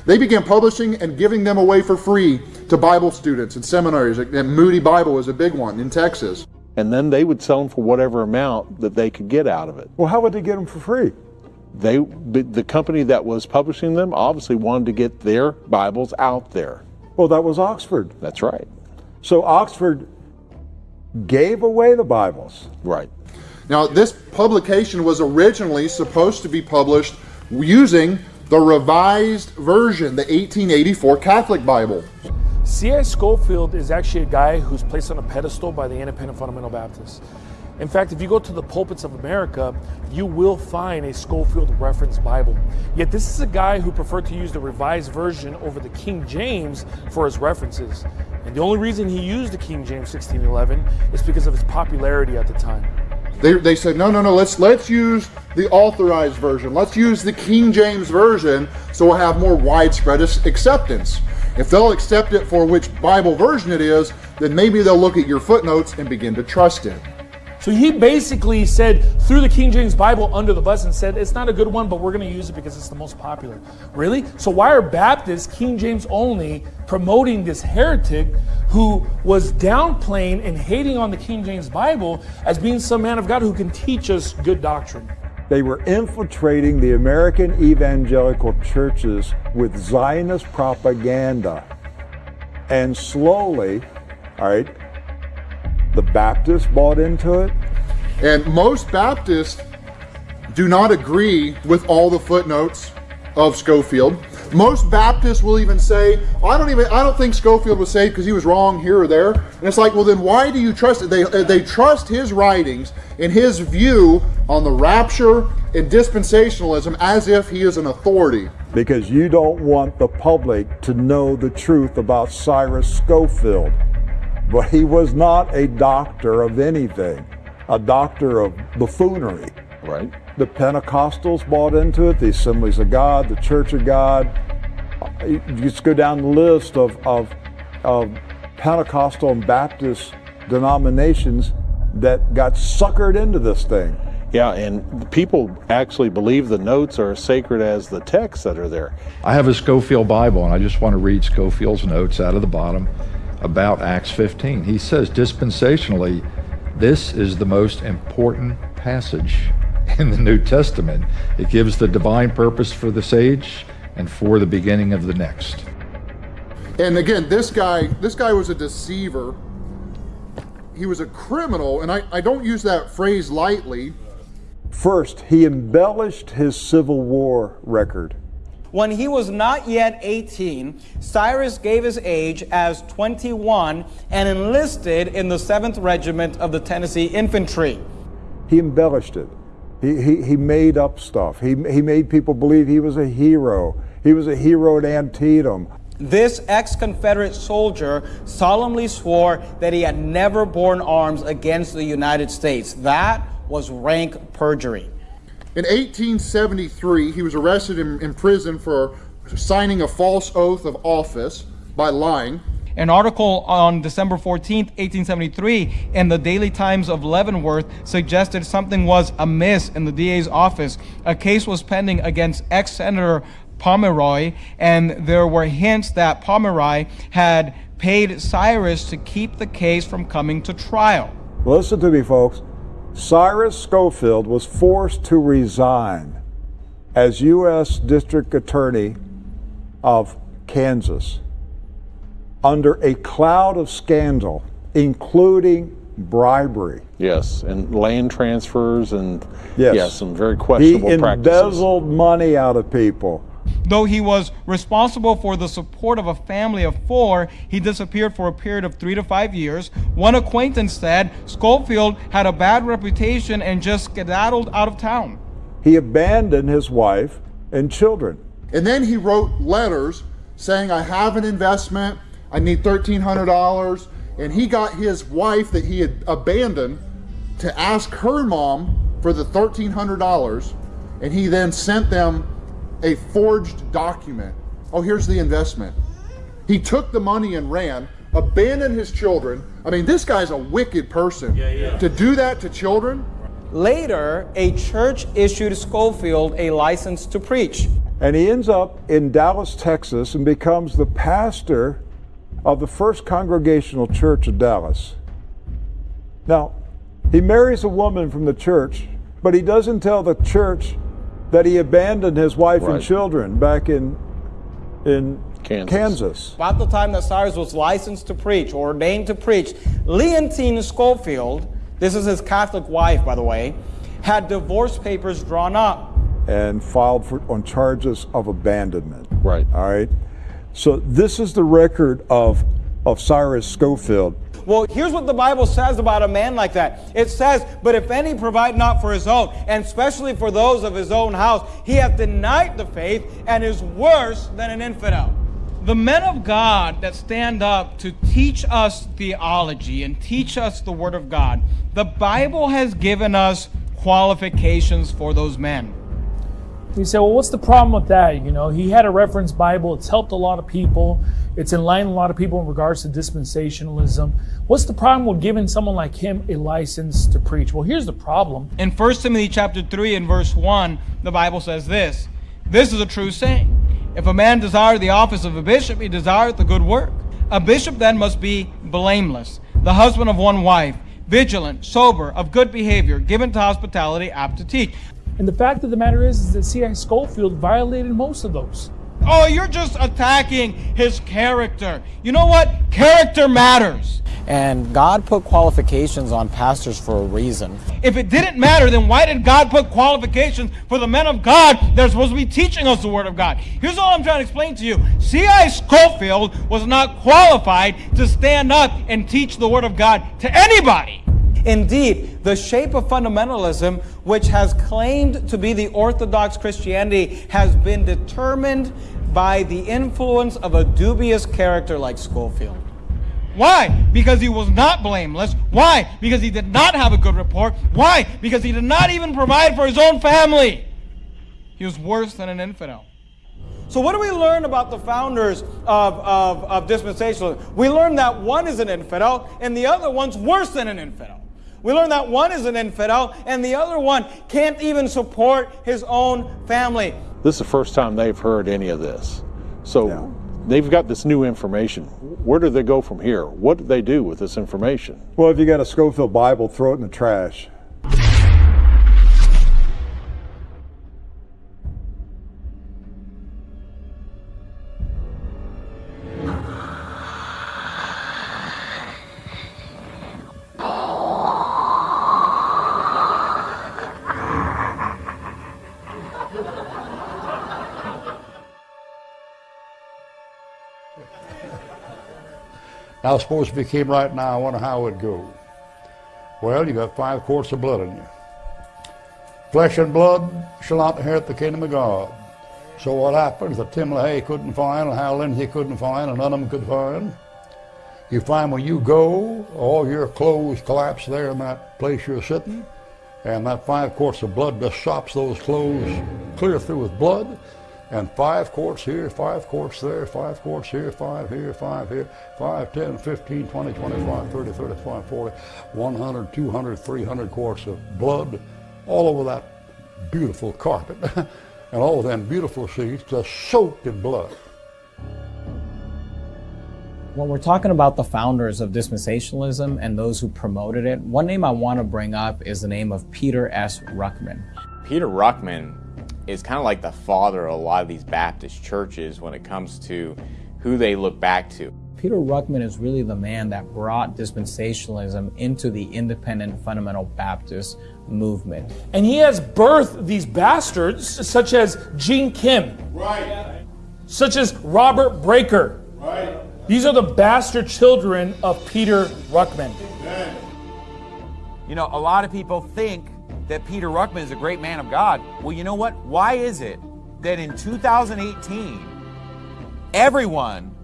They began publishing and giving them away for free to Bible students and seminaries. And Moody Bible was a big one in Texas. And then they would sell them for whatever amount that they could get out of it. Well, how would they get them for free? They, the company that was publishing them obviously wanted to get their Bibles out there. Well, that was Oxford. That's right. So Oxford gave away the Bibles. Right. Now, this publication was originally supposed to be published using the Revised Version, the 1884 Catholic Bible. C.I. Scofield is actually a guy who's placed on a pedestal by the Independent Fundamental Baptists. In fact, if you go to the pulpits of America, you will find a Scofield reference Bible. Yet this is a guy who preferred to use the Revised Version over the King James for his references. And the only reason he used the King James 1611 is because of its popularity at the time. They, they said, no, no, no, let's, let's use the authorized version. Let's use the King James Version so we'll have more widespread acceptance. If they'll accept it for which Bible version it is, then maybe they'll look at your footnotes and begin to trust it. So he basically said, threw the King James Bible under the bus and said, it's not a good one, but we're going to use it because it's the most popular. Really? So why are Baptists, King James only, promoting this heretic who was downplaying and hating on the King James Bible as being some man of God who can teach us good doctrine? They were infiltrating the American evangelical churches with Zionist propaganda. And slowly, all right, the Baptists bought into it. And most Baptists do not agree with all the footnotes of Scofield. Most Baptists will even say, I don't even I don't think Scofield was saved because he was wrong here or there. And it's like, well then why do you trust it? They they trust his writings and his view on the rapture and dispensationalism as if he is an authority. Because you don't want the public to know the truth about Cyrus Scofield. But he was not a doctor of anything, a doctor of buffoonery. Right. The Pentecostals bought into it, the Assemblies of God, the Church of God. You just go down the list of, of, of Pentecostal and Baptist denominations that got suckered into this thing. Yeah, and people actually believe the notes are as sacred as the texts that are there. I have a Scofield Bible, and I just want to read Scofield's notes out of the bottom about Acts 15. He says, dispensationally, this is the most important passage in the New Testament. It gives the divine purpose for this age and for the beginning of the next. And again, this guy, this guy was a deceiver. He was a criminal, and I, I don't use that phrase lightly. First, he embellished his Civil War record. When he was not yet 18, Cyrus gave his age as 21 and enlisted in the 7th Regiment of the Tennessee Infantry. He embellished it. He, he, he made up stuff. He, he made people believe he was a hero. He was a hero at Antietam. This ex Confederate soldier solemnly swore that he had never borne arms against the United States. That was rank perjury. In 1873, he was arrested in, in prison for signing a false oath of office by lying. An article on December 14, 1873, in the Daily Times of Leavenworth suggested something was amiss in the DA's office. A case was pending against ex Senator Pomeroy, and there were hints that Pomeroy had paid Cyrus to keep the case from coming to trial. Listen to me, folks. Cyrus Scofield was forced to resign as U.S. District Attorney of Kansas under a cloud of scandal, including bribery. Yes, and land transfers and yes, yes some very questionable he practices. He embezzled money out of people. Though he was responsible for the support of a family of four, he disappeared for a period of three to five years. One acquaintance said Scofield had a bad reputation and just skedaddled out of town. He abandoned his wife and children. And then he wrote letters saying, I have an investment, I need $1,300. And he got his wife that he had abandoned to ask her mom for the $1,300. And he then sent them a forged document Oh, here's the investment. He took the money and ran, abandoned his children. I mean, this guy's a wicked person. To do that to children, Later, a church issued Scofield a license to preach. And he ends up in Dallas, Texas, and becomes the pastor of the First Congregational Church of Dallas. Now, he marries a woman from the church, but he doesn't tell the church that he abandoned his wife and children back in in Kansas. Kansas. About the time that Cyrus was licensed to preach, or ordained to preach, Leontine Scofield, this is his Catholic wife, by the way, had divorce papers drawn up. and filed for, on charges of abandonment. Right. All right. So this is the record of of Cyrus Scofield. Well, here's what the Bible says about a man like that. It says, But if any provide not for his own, and especially for those of his own house, he hath denied the faith and is worse than an infidel. The men of God that stand up to teach us theology and teach us the Word of God, the Bible has given us qualifications for those men. You say, well, what's the problem with that? You know, he had a reference Bible. It's helped a lot of people. It's enlightened a lot of people in regards to dispensationalism. What's the problem with giving someone like him a license to preach? Well, here's the problem. In 1 Timothy chapter 3 and verse 1, the Bible says this. This is a true saying. If a man desire the office of a bishop, he desireth the good work. A bishop then must be blameless, the husband of one wife, vigilant, sober, of good behavior, given to hospitality, apt to teach. And the fact of the matter is, is that C.I. Scofield violated most of those. Oh, you're just attacking his character. You know what? Character matters. And God put qualifications on pastors for a reason. If it didn't matter, then why did God put qualifications for the men of God that are supposed to be teaching us the Word of God? Here's all I'm trying to explain to you. C.I. Scofield was not qualified to stand up and teach the Word of God to anybody. Indeed, the shape of fundamentalism, which has claimed to be the Orthodox Christianity, has been determined by the influence of a dubious character like Scofield. Why? Because he was not blameless. Why? Because he did not have a good report. Why? Because he did not even provide for his own family. He was worse than an infidel. So, what do we learn about the founders of, of, of dispensationalism? We learn that one is an infidel and the other one's worse than an infidel. We learn that one is an infidel and the other one can't even support his own family. This is the first time they've heard any of this. So they've got this new information. Where do they go from here? What do they do with this information? Well, if you got a Scofield Bible, throw it in the trash. Now, suppose if you came right now, I wonder how it would go. Well, you got five quarts of blood in you. Flesh and blood shall not inherit the kingdom of God. So what happens that Tim LaHaye couldn't find, and Hal Lindsey couldn't find, and none of them could find? You find when you go, all your clothes collapse there in that place you're sitting, and that five quarts of blood just sops those clothes clear through with blood, and five quarts here, five quarts there, five quarts here, five here, five here, five, 10, 15, 20, 25, 30, 35, 40, 100, 200, 300 quarts of blood all over that beautiful carpet, and all of them beautiful sheets just soaked in blood. When we're talking about the founders of dispensationalism and those who promoted it, one name I want to bring up is the name of Peter S. Ruckman. Peter Ruckman is kind of like the father of a lot of these Baptist churches when it comes to who they look back to. Peter Ruckman is really the man that brought dispensationalism into the independent fundamental Baptist movement. And he has birthed these bastards, such as Gene Kim, Right. such as Robert Breaker. Right. These are the bastard children of Peter Ruckman. You know, a lot of people think that Peter Ruckman is a great man of God. Well, you know what? Why is it that in 2018, everyone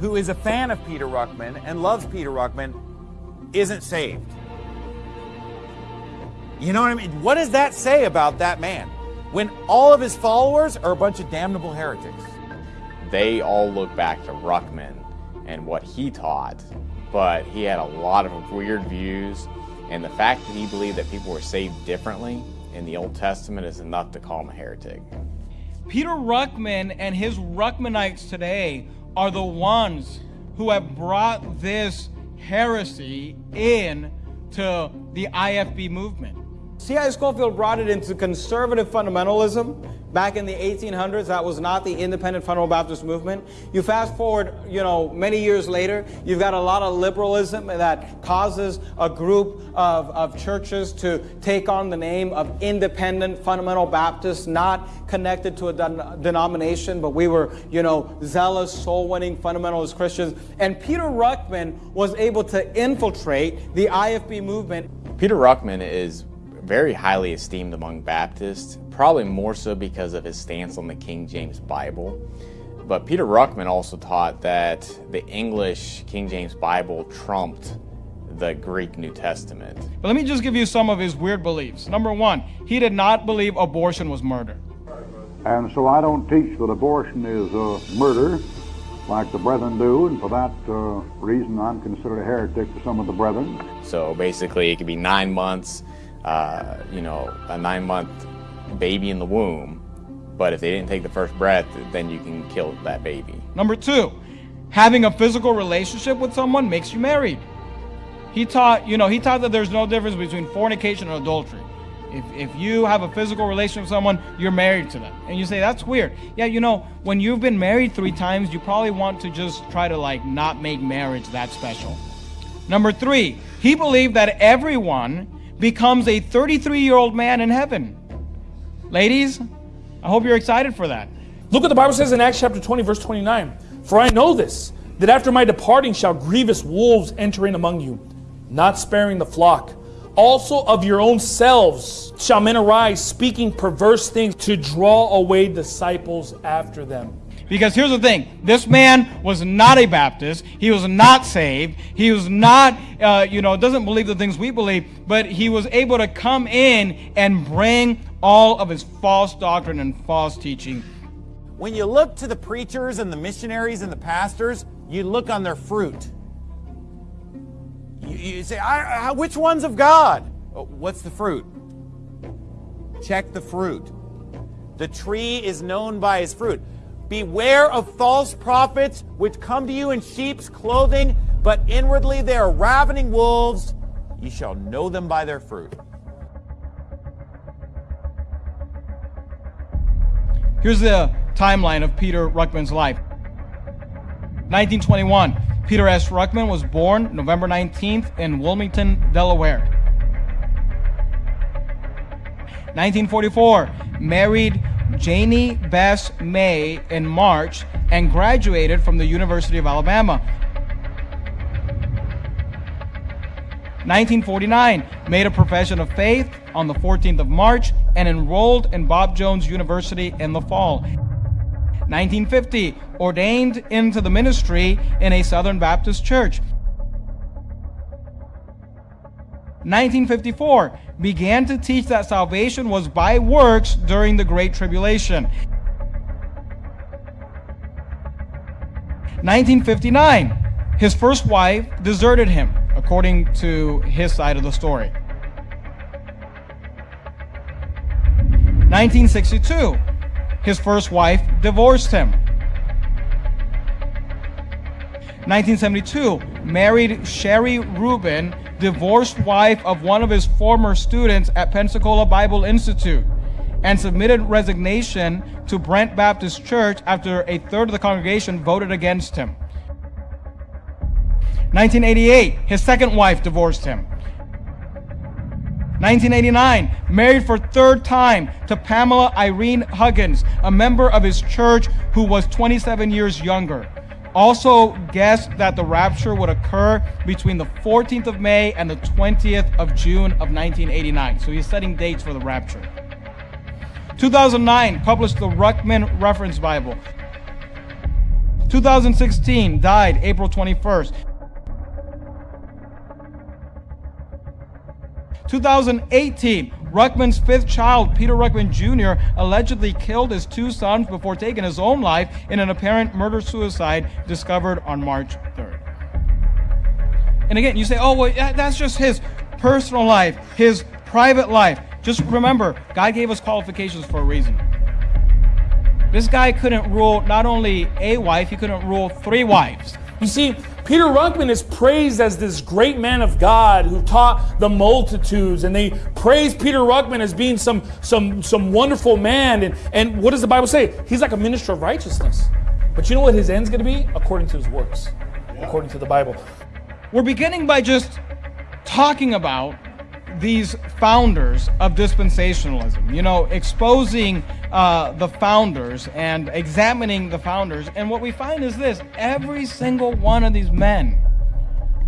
who is a fan of Peter Ruckman and loves Peter Ruckman isn't saved? You know what I mean? What does that say about that man when all of his followers are a bunch of damnable heretics? they all look back to Ruckman and what he taught, but he had a lot of weird views, and the fact that he believed that people were saved differently in the Old Testament is enough to call him a heretic. Peter Ruckman and his Ruckmanites today are the ones who have brought this heresy in to the IFB movement. C.I. Scofield brought it into conservative fundamentalism back in the 1800s. That was not the independent fundamental Baptist movement. You fast forward, you know, many years later, you've got a lot of liberalism that causes a group of, of churches to take on the name of independent fundamental Baptists, not connected to a den- denomination, but we were, you know, zealous, soul-winning fundamentalist Christians. And Peter Ruckman was able to infiltrate the IFB movement. Peter Ruckman is very highly esteemed among Baptists, probably more so because of his stance on the King James Bible. But Peter Ruckman also taught that the English King James Bible trumped the Greek New Testament. But let me just give you some of his weird beliefs. Number one, he did not believe abortion was murder. And so I don't teach that abortion is uh, murder like the brethren do, and for that uh, reason I'm considered a heretic to some of the brethren. So basically, it could be nine months, uh, you know, a nine month baby in the womb, but if they didn't take the first breath, then you can kill that baby. Number two, having a physical relationship with someone makes you married. He taught, you know, he taught that there's no difference between fornication and adultery. If, if you have a physical relationship with someone, you're married to them. And you say, that's weird. Yeah, you know, when you've been married three times, you probably want to just try to like not make marriage that special. Number three, he believed that everyone becomes a 33 year old man in heaven. Ladies, I hope you're excited for that. Look what the Bible says in Acts chapter 20, verse 29. For I know this, that after my departing shall grievous wolves enter in among you, not sparing the flock. Also of your own selves shall men arise, speaking perverse things to draw away disciples after them. Because here's the thing this man was not a Baptist. He was not saved. He was not, uh, you know, doesn't believe the things we believe, but he was able to come in and bring all of his false doctrine and false teaching. When you look to the preachers and the missionaries and the pastors, you look on their fruit. You, you say, I, I, which one's of God? Oh, what's the fruit? Check the fruit. The tree is known by his fruit. Beware of false prophets which come to you in sheep's clothing, but inwardly they are ravening wolves. Ye shall know them by their fruit. Here's the timeline of Peter Ruckman's life. 1921, Peter S. Ruckman was born November 19th in Wilmington, Delaware. 1944, married Janie Bess May in March and graduated from the University of Alabama. 1949, made a profession of faith on the 14th of March and enrolled in Bob Jones University in the fall. 1950, ordained into the ministry in a Southern Baptist church. 1954, began to teach that salvation was by works during the Great Tribulation. 1959, his first wife deserted him, according to his side of the story. 1962, his first wife divorced him. 1972, married Sherry Rubin, divorced wife of one of his former students at Pensacola Bible Institute, and submitted resignation to Brent Baptist Church after a third of the congregation voted against him. 1988, his second wife divorced him. 1989, married for third time to Pamela Irene Huggins, a member of his church who was 27 years younger. Also guessed that the rapture would occur between the 14th of May and the 20th of June of 1989. So he's setting dates for the rapture. 2009, published the Ruckman Reference Bible. 2016, died April 21st. 2018, Ruckman's fifth child, Peter Ruckman Jr., allegedly killed his two sons before taking his own life in an apparent murder suicide discovered on March 3rd. And again, you say, oh, well, that's just his personal life, his private life. Just remember, God gave us qualifications for a reason. This guy couldn't rule not only a wife, he couldn't rule three wives. You see, Peter Ruckman is praised as this great man of God who taught the multitudes, and they praise Peter Ruckman as being some some some wonderful man. And, and what does the Bible say? He's like a minister of righteousness. But you know what his end's gonna be? According to his works, according to the Bible. We're beginning by just talking about these founders of dispensationalism, you know, exposing uh, the founders and examining the founders. And what we find is this every single one of these men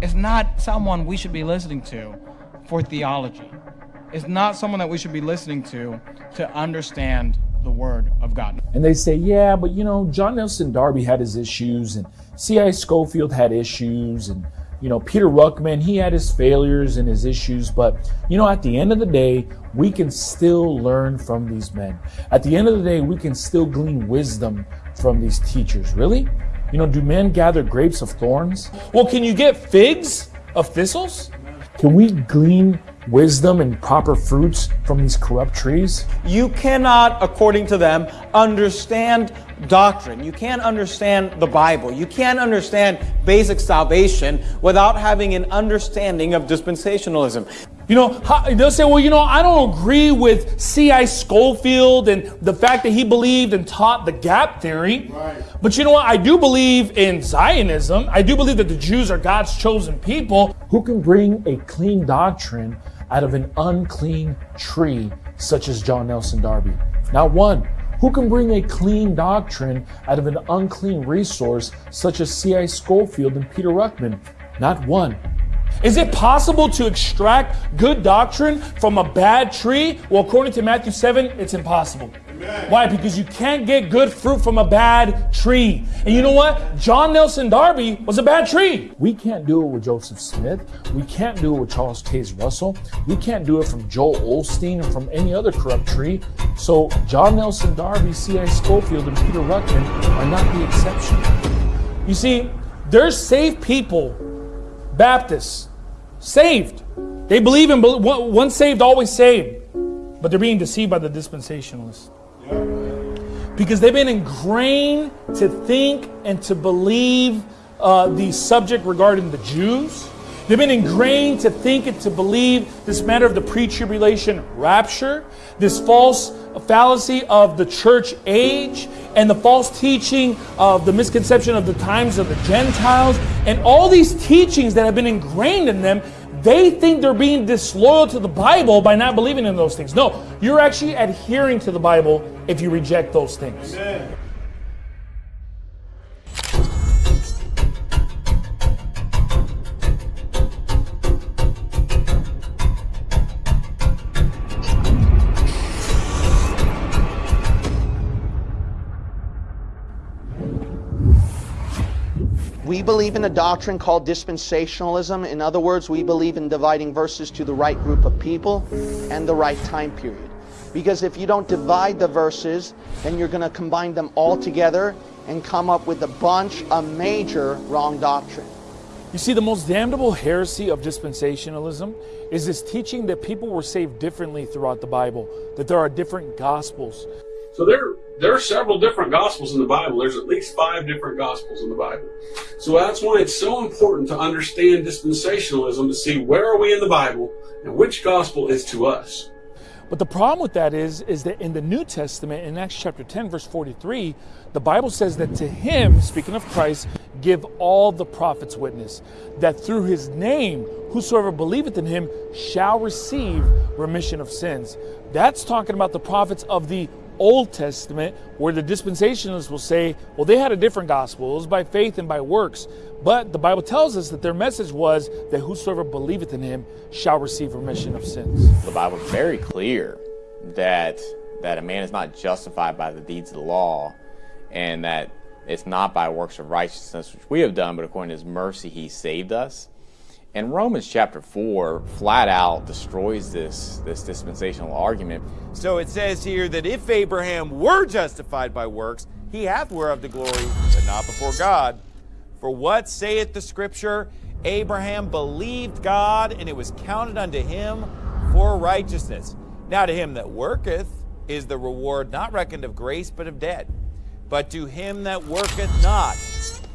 is not someone we should be listening to for theology. It's not someone that we should be listening to to understand the Word of God. And they say, yeah, but you know, John Nelson Darby had his issues, and C.I. Scofield had issues, and you know, Peter Ruckman, he had his failures and his issues, but you know, at the end of the day, we can still learn from these men. At the end of the day, we can still glean wisdom from these teachers. Really? You know, do men gather grapes of thorns? Well, can you get figs of thistles? Can we glean wisdom and proper fruits from these corrupt trees? You cannot, according to them, understand doctrine. You can't understand the Bible. You can't understand basic salvation without having an understanding of dispensationalism. You know, they'll say, well, you know, I don't agree with C.I. Scofield and the fact that he believed and taught the gap theory. Right. But you know what? I do believe in Zionism. I do believe that the Jews are God's chosen people who can bring a clean doctrine out of an unclean tree, such as John Nelson Darby. Not one. Who can bring a clean doctrine out of an unclean resource, such as C.I. Scofield and Peter Ruckman? Not one. Is it possible to extract good doctrine from a bad tree? Well, according to Matthew 7, it's impossible. Why? Because you can't get good fruit from a bad tree. And you know what? John Nelson Darby was a bad tree. We can't do it with Joseph Smith. We can't do it with Charles Taze Russell. We can't do it from Joel Osteen or from any other corrupt tree. So John Nelson Darby, C.I. Scofield, and Peter Ruckman are not the exception. You see, they're saved people, Baptists, saved. They believe in once saved, always saved. But they're being deceived by the dispensationalists. Because they've been ingrained to think and to believe uh, the subject regarding the Jews. They've been ingrained to think and to believe this matter of the pre tribulation rapture, this false fallacy of the church age, and the false teaching of the misconception of the times of the Gentiles, and all these teachings that have been ingrained in them they think they're being disloyal to the Bible by not believing in those things. No, you're actually adhering to the Bible if you reject those things. Amen. We believe in a doctrine called dispensationalism. In other words, we believe in dividing verses to the right group of people and the right time period. Because if you don't divide the verses, then you're going to combine them all together and come up with a bunch of major wrong doctrine. You see, the most damnable heresy of dispensationalism is this teaching that people were saved differently throughout the Bible, that there are different gospels. So there, there are several different gospels in the Bible. There's at least five different gospels in the Bible. So that's why it's so important to understand dispensationalism to see where are we in the Bible and which gospel is to us. But the problem with that is, is that in the New Testament, in Acts chapter 10, verse 43, the Bible says that to him, speaking of Christ, give all the prophets witness, that through his name, whosoever believeth in him shall receive remission of sins. That's talking about the prophets of the Old Testament, where the dispensationalists will say, well, they had a different gospel. It was by faith and by works. But the Bible tells us that their message was that whosoever believeth in him shall receive remission of sins. The Bible is very clear that that a man is not justified by the deeds of the law and that it's not by works of righteousness which we have done, but according to his mercy he saved us. And Romans chapter 4 flat out destroys this, this dispensational argument. So it says here that if Abraham were justified by works, he hath whereof the glory, but not before God. For what saith the scripture? Abraham believed God, and it was counted unto him for righteousness. Now to him that worketh is the reward not reckoned of grace, but of debt. But to him that worketh not,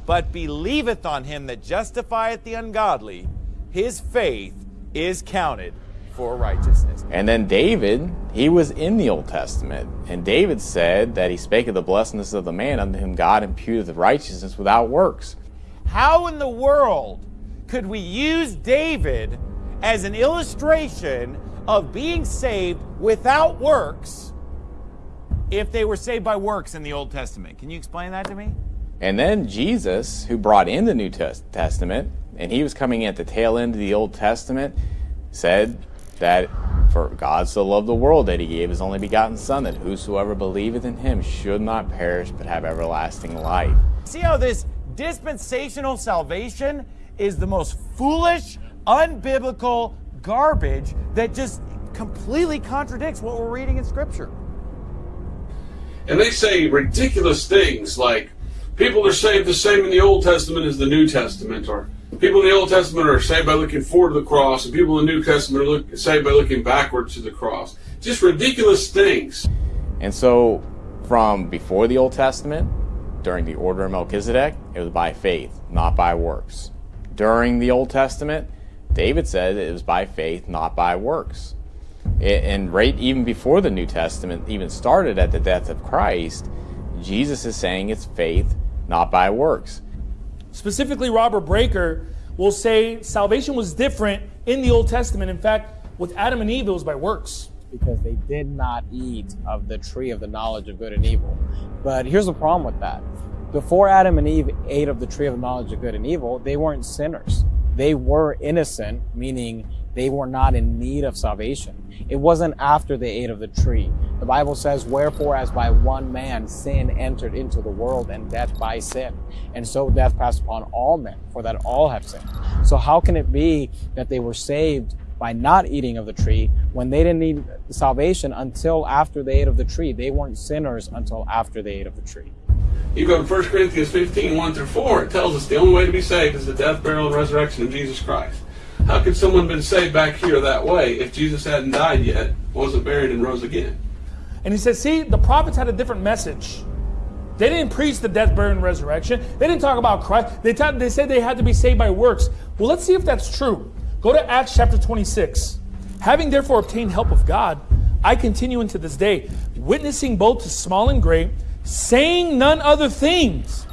but believeth on him that justifieth the ungodly, his faith is counted for righteousness. And then David, he was in the Old Testament. And David said that he spake of the blessedness of the man unto whom God imputeth righteousness without works. How in the world could we use David as an illustration of being saved without works if they were saved by works in the Old Testament? Can you explain that to me? And then Jesus, who brought in the New Testament, and he was coming at the tail end of the Old Testament, said that for God so loved the world that he gave his only begotten Son, that whosoever believeth in him should not perish but have everlasting life. See how this dispensational salvation is the most foolish, unbiblical garbage that just completely contradicts what we're reading in Scripture. And they say ridiculous things like people are saved the same in the Old Testament as the New Testament, or people in the Old Testament are saved by looking forward to the cross, and people in the New Testament are look, saved by looking backwards to the cross. Just ridiculous things. And so, from before the Old Testament, during the order of Melchizedek, it was by faith, not by works. During the Old Testament, David said it was by faith, not by works. And right even before the New Testament even started at the death of Christ, Jesus is saying it's faith, not by works. Specifically, Robert Breaker will say salvation was different in the Old Testament. In fact, with Adam and Eve, it was by works. Because they did not eat of the tree of the knowledge of good and evil. But here's the problem with that. Before Adam and Eve ate of the tree of the knowledge of good and evil, they weren't sinners. They were innocent, meaning they were not in need of salvation. It wasn't after they ate of the tree. The Bible says, Wherefore, as by one man sin entered into the world, and death by sin. And so death passed upon all men, for that all have sinned. So, how can it be that they were saved by not eating of the tree when they didn't need salvation until after they ate of the tree? They weren't sinners until after they ate of the tree. You go to 1 Corinthians 15, 1 through 4, it tells us the only way to be saved is the death, burial, and resurrection of Jesus Christ. How could someone have been saved back here that way if Jesus hadn't died yet, wasn't buried, and rose again? And he says, see, the prophets had a different message. They didn't preach the death, burial, and resurrection. They didn't talk about Christ. They, they said they had to be saved by works. Well, let's see if that's true. Go to Acts chapter 26. Having therefore obtained help of God, I continue unto this day, witnessing both to small and great, saying none other things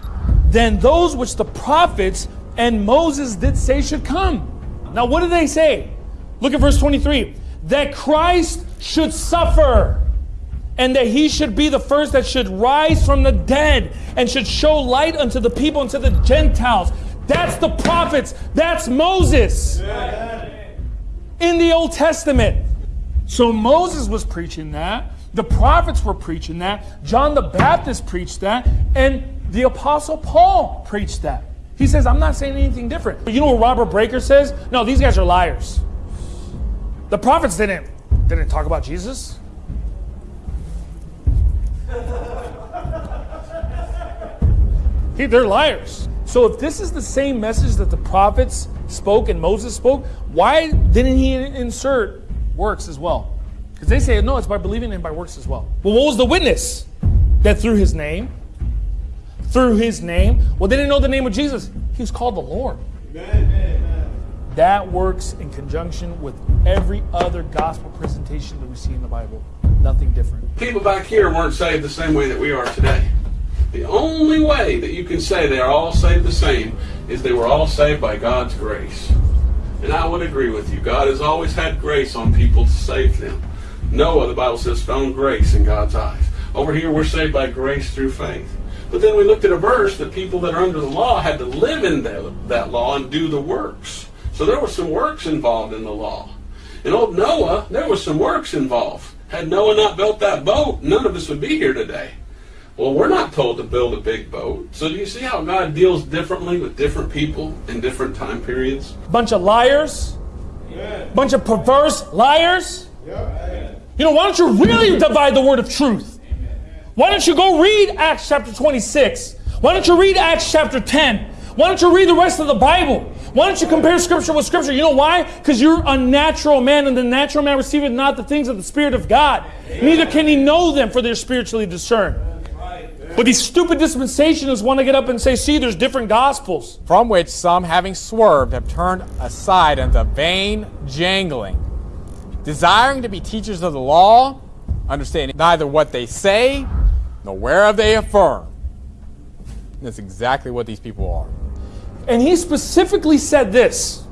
than those which the prophets and Moses did say should come. Now, what did they say? Look at verse 23 that Christ should suffer and that he should be the first that should rise from the dead and should show light unto the people and to the Gentiles. That's the prophets. That's Moses in the Old Testament. So Moses was preaching that. The prophets were preaching that. John the Baptist preached that. And the Apostle Paul preached that. He says, I'm not saying anything different. But you know what Robert Breaker says? No, these guys are liars. The prophets didn't, didn't talk about Jesus. He, they're liars. So if this is the same message that the prophets spoke and Moses spoke, why didn't he insert works as well? Because they say, no, it's by believing and by works as well. Well, what was the witness? That through his name, through his name, well, they didn't know the name of Jesus. He was called the Lord. Amen. That works in conjunction with every other gospel presentation that we see in the Bible. Nothing different. People back here weren't saved the same way that we are today. The only way that you can say they are all saved the same is they were all saved by God's grace. And I would agree with you. God has always had grace on people to save them. Noah, the Bible says, found grace in God's eyes. Over here, we're saved by grace through faith. But then we looked at a verse that people that are under the law had to live in that, that law and do the works. So there was some works involved in the law. In old Noah, there was some works involved. Had Noah not built that boat, none of us would be here today. Well, we're not told to build a big boat. So do you see how God deals differently with different people in different time periods? Bunch of liars. Amen. Bunch of perverse liars. You know, why don't you really divide the word of truth? Why don't you go read Acts chapter 26? Why don't you read Acts chapter 10? Why don't you read the rest of the Bible? Why don't you compare scripture with scripture? You know why? Because you're a natural man, and the natural man receiveth not the things of the Spirit of God. Neither can he know them, for they're spiritually discerned. But these stupid dispensationalists want to get up and say, see, there's different gospels. From which some, having swerved, have turned aside unto vain jangling, desiring to be teachers of the law, understanding neither what they say nor whereof they affirm. And that's exactly what these people are. And he specifically said this.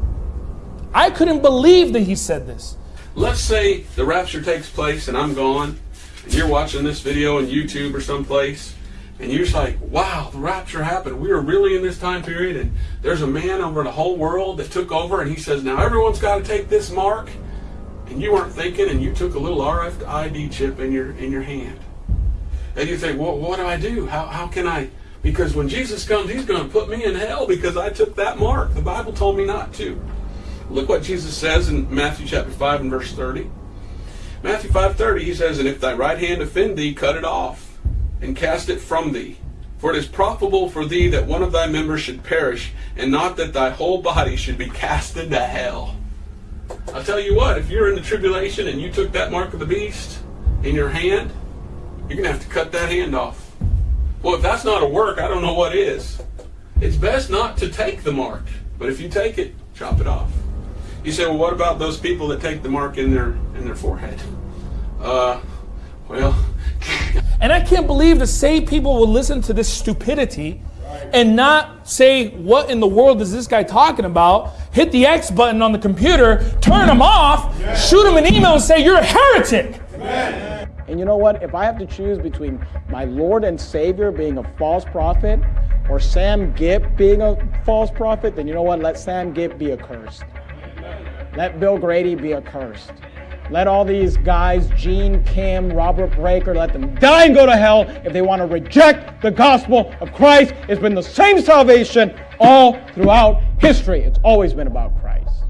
I couldn't believe that he said this. Let's say the rapture takes place and I'm gone, and you're watching this video on YouTube or someplace, and you're just like, wow, the rapture happened. We were really in this time period, and there's a man over the whole world that took over, and he says, now everyone's got to take this mark. And you weren't thinking, and you took a little RFID chip in your in your hand. And you think, well, what do I do? How, how can I? Because when Jesus comes, he's going to put me in hell because I took that mark. The Bible told me not to. Look what Jesus says in Matthew chapter 5 and verse 30. Matthew 5:30 he says, "And if thy right hand offend thee, cut it off, and cast it from thee. For it is profitable for thee that one of thy members should perish, and not that thy whole body should be cast into hell." I'll tell you what, if you're in the tribulation and you took that mark of the beast in your hand, you're going to have to cut that hand off. Well, if that's not a work, I don't know what is. It's best not to take the mark, but if you take it, chop it off. You say, well, what about those people that take the mark in their in their forehead? Uh, well, And I can't believe the saved people will listen to this stupidity and not say, what in the world is this guy talking about? Hit the X button on the computer, turn him off, shoot him an email and say, you're a heretic. And you know what? If I have to choose between my Lord and Savior being a false prophet or Sam Gipp being a false prophet, then you know what? Let Sam Gipp be accursed. Let Bill Grady be accursed. Let all these guys, Gene, Kim, Robert Breaker, let them die and go to hell if they want to reject the gospel of Christ. It's been the same salvation all throughout history. It's always been about Christ.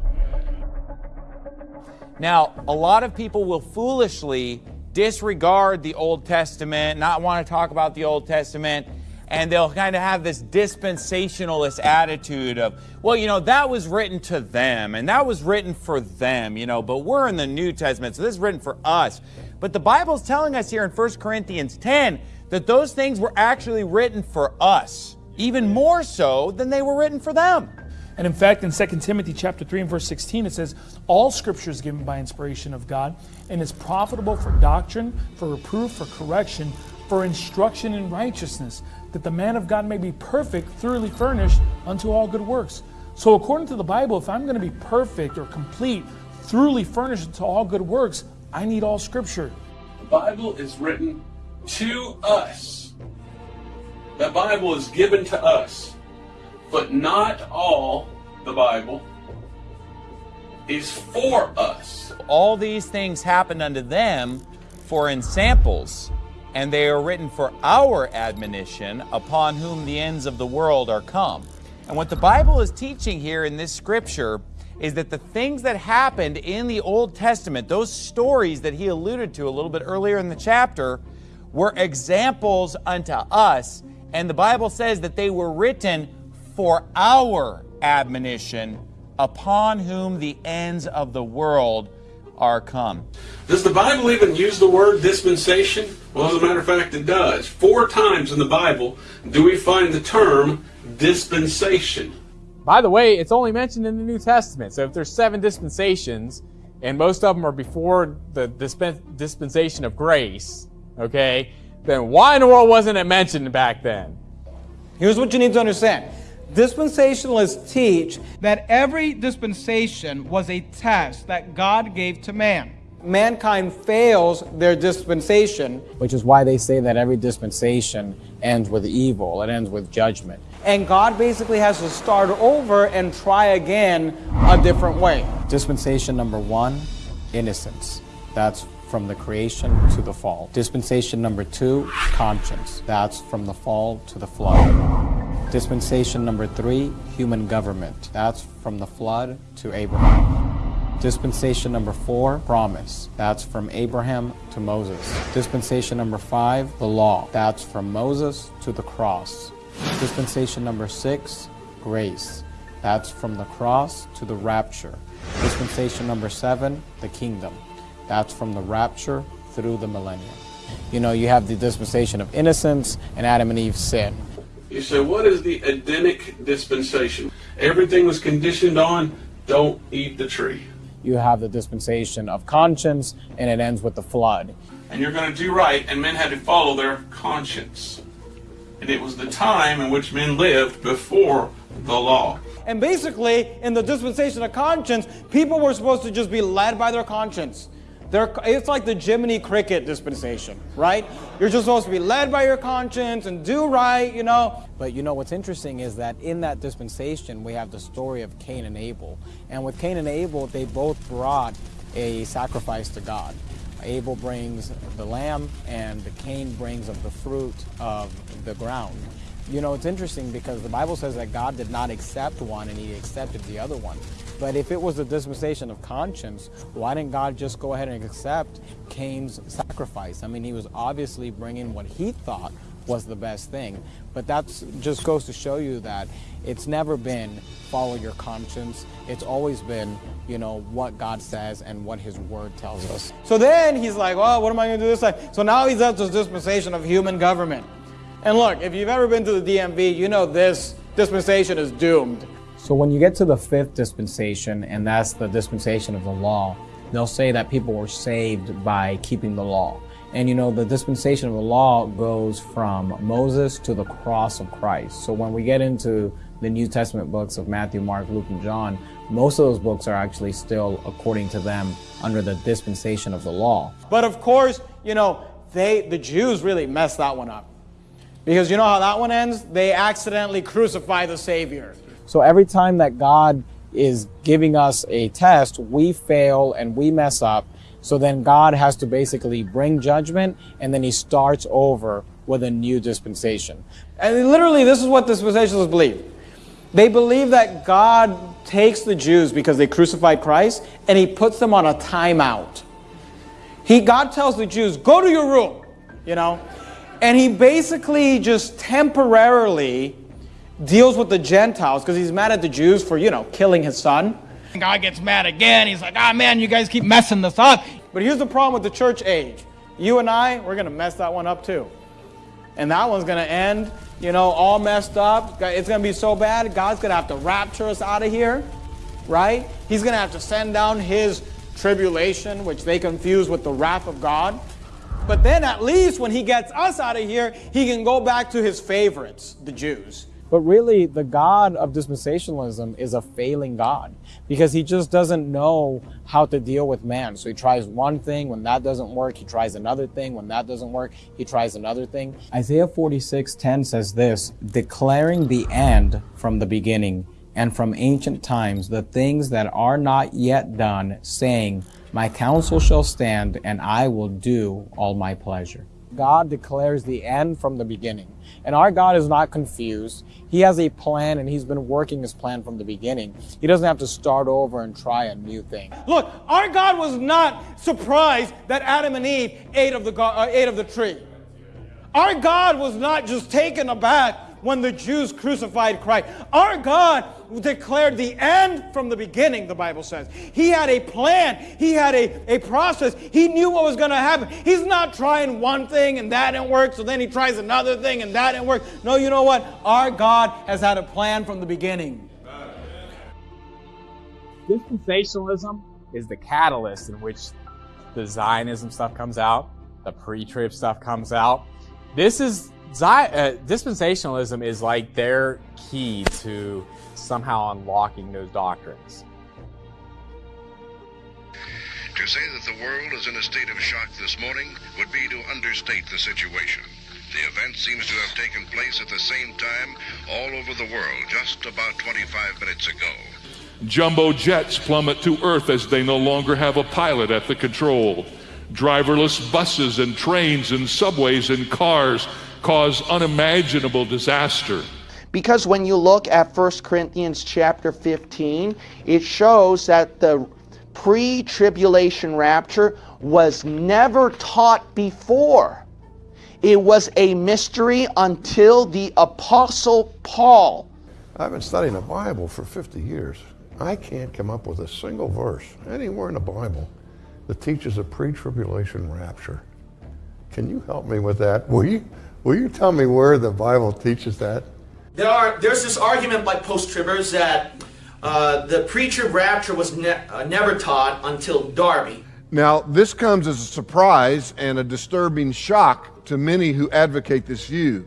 Now, a lot of people will foolishly disregard the Old Testament, not want to talk about the Old Testament, and they'll kind of have this dispensationalist attitude of, well, you know, that was written to them and that was written for them, you know, but we're in the New Testament, so this is written for us. But the Bible's telling us here in 1 Corinthians 10 that those things were actually written for us, even more so than they were written for them. And in fact, in 2 Timothy chapter 3 and verse 16, it says, All scripture is given by inspiration of God and is profitable for doctrine, for reproof, for correction, for instruction in righteousness, that the man of God may be perfect, thoroughly furnished unto all good works. So, according to the Bible, if I'm going to be perfect or complete, thoroughly furnished to all good works, I need all scripture. The Bible is written to us. The Bible is given to us. But not all the Bible is for us. All these things happened unto them for ensamples, and they are written for our admonition, upon whom the ends of the world are come. And what the Bible is teaching here in this scripture is that the things that happened in the Old Testament, those stories that he alluded to a little bit earlier in the chapter, were examples unto us. And the Bible says that they were written for our admonition, upon whom the ends of the world are come. Does the Bible even use the word dispensation? Well, as a matter of fact, it does. Four times in the Bible do we find the term dispensation. By the way, it's only mentioned in the New Testament. So if there's seven dispensations, and most of them are before the dispen- dispensation of grace, okay, then why in the world wasn't it mentioned back then? Here's what you need to understand. Dispensationalists teach that every dispensation was a test that God gave to man. mankind fails their dispensation, Which is why they say that every dispensation ends with evil, it ends with judgment. and God basically has to start over and try again a different way. Dispensation number one, innocence. That's from the creation to the fall. Dispensation number two, conscience. That's from the fall to the flood. Dispensation number three, human government. That's from the flood to Abraham. Dispensation number four, promise. That's from Abraham to Moses. Dispensation number five, the law. That's from Moses to the cross. Dispensation number six, grace. That's from the cross to the rapture. Dispensation number seven, the kingdom. That's from the rapture through the millennium. You know, you have the dispensation of innocence and Adam and Eve's sin. You say, what is the Edenic dispensation? Everything was conditioned on don't eat the tree. You have the dispensation of conscience, and it ends with the flood. And you're going to do right, and men had to follow their conscience. And it was the time in which men lived before the law. And basically, in the dispensation of conscience, people were supposed to just be led by their conscience. They're, it's like the Jiminy Cricket dispensation, right? You're just supposed to be led by your conscience and do right, you know. But you know what's interesting is that in that dispensation, we have the story of Cain and Abel. And with Cain and Abel, they both brought a sacrifice to God. Abel brings the lamb, and Cain brings of the fruit of the ground. You know, it's interesting because the Bible says that God did not accept one and he accepted the other one. But if it was a dispensation of conscience, why didn't God just go ahead and accept Cain's sacrifice? I mean, he was obviously bringing what he thought was the best thing. But that just goes to show you that it's never been follow your conscience. It's always been, you know, what God says and what his word tells us. So then he's like, well, what am I going to do this time? So now he's at this dispensation of human government. And look, if you've ever been to the DMV, you know this dispensation is doomed. So when you get to the fifth dispensation, and that's the dispensation of the law, they'll say that people were saved by keeping the law. And you know, the dispensation of the law goes from Moses to the cross of Christ. So when we get into the New Testament books of Matthew, Mark, Luke, and John, most of those books are actually still, according to them, under the dispensation of the law. But of course, you know, they the Jews really messed that one up. Because you know how that one ends? They accidentally crucify the Savior. So every time that God is giving us a test, we fail and we mess up. So then God has to basically bring judgment and then he starts over with a new dispensation. And literally, this is what dispensationalists believe. They believe that God takes the Jews because they crucified Christ and he puts them on a timeout. He, God tells the Jews, go to your room, you know, and he basically just temporarily deals with the Gentiles because he's mad at the Jews for, you know, killing his son. God gets mad again. He's like, ah, oh, man, you guys keep messing this up. But here's the problem with the church age. You and I, we're going to mess that one up too. And that one's going to end, you know, all messed up. It's going to be so bad, God's going to have to rapture us out of here, right? He's going to have to send down his tribulation, which they confuse with the wrath of God. But then at least when he gets us out of here, he can go back to his favorites, the Jews. But really, the God of dispensationalism is a failing God because he just doesn't know how to deal with man. So he tries one thing, when that doesn't work, he tries another thing, when that doesn't work, he tries another thing. Isaiah 46:10 says this, declaring the end from the beginning and from ancient times the things that are not yet done, saying, my counsel shall stand, and I will do all my pleasure. God declares the end from the beginning. And our God is not confused. He has a plan and he's been working his plan from the beginning. He doesn't have to start over and try a new thing. Look, our God was not surprised that Adam and Eve ate of the, uh, ate of the tree. Our God was not just taken aback when the Jews crucified Christ. Our God declared the end from the beginning, the Bible says. He had a plan, He had a, a process, He knew what was going to happen. He's not trying one thing and that didn't work, so then He tries another thing and that didn't work. No, you know what? Our God has had a plan from the beginning. Dispensationalism is the catalyst in which the Zionism stuff comes out, the pre trib stuff comes out. This is uh, dispensationalism is like their key to somehow unlocking those doctrines. To say that the world is in a state of shock this morning would be to understate the situation. The event seems to have taken place at the same time all over the world just about 25 minutes ago. Jumbo jets plummet to Earth as they no longer have a pilot at the control. Driverless buses and trains and subways and cars cause unimaginable disaster. Because when you look at 1 Corinthians chapter 15, it shows that the pre tribulation rapture was never taught before. It was a mystery until the Apostle Paul. I've been studying the Bible for 50 years. I can't come up with a single verse anywhere in the Bible that teaches a pre tribulation rapture. Can you help me with that? Will you, will you tell me where the Bible teaches that? There are, there's this argument by post-tribbers that uh, the pre-trib rapture was ne uh, never taught until Darby. Now, this comes as a surprise and a disturbing shock to many who advocate this view.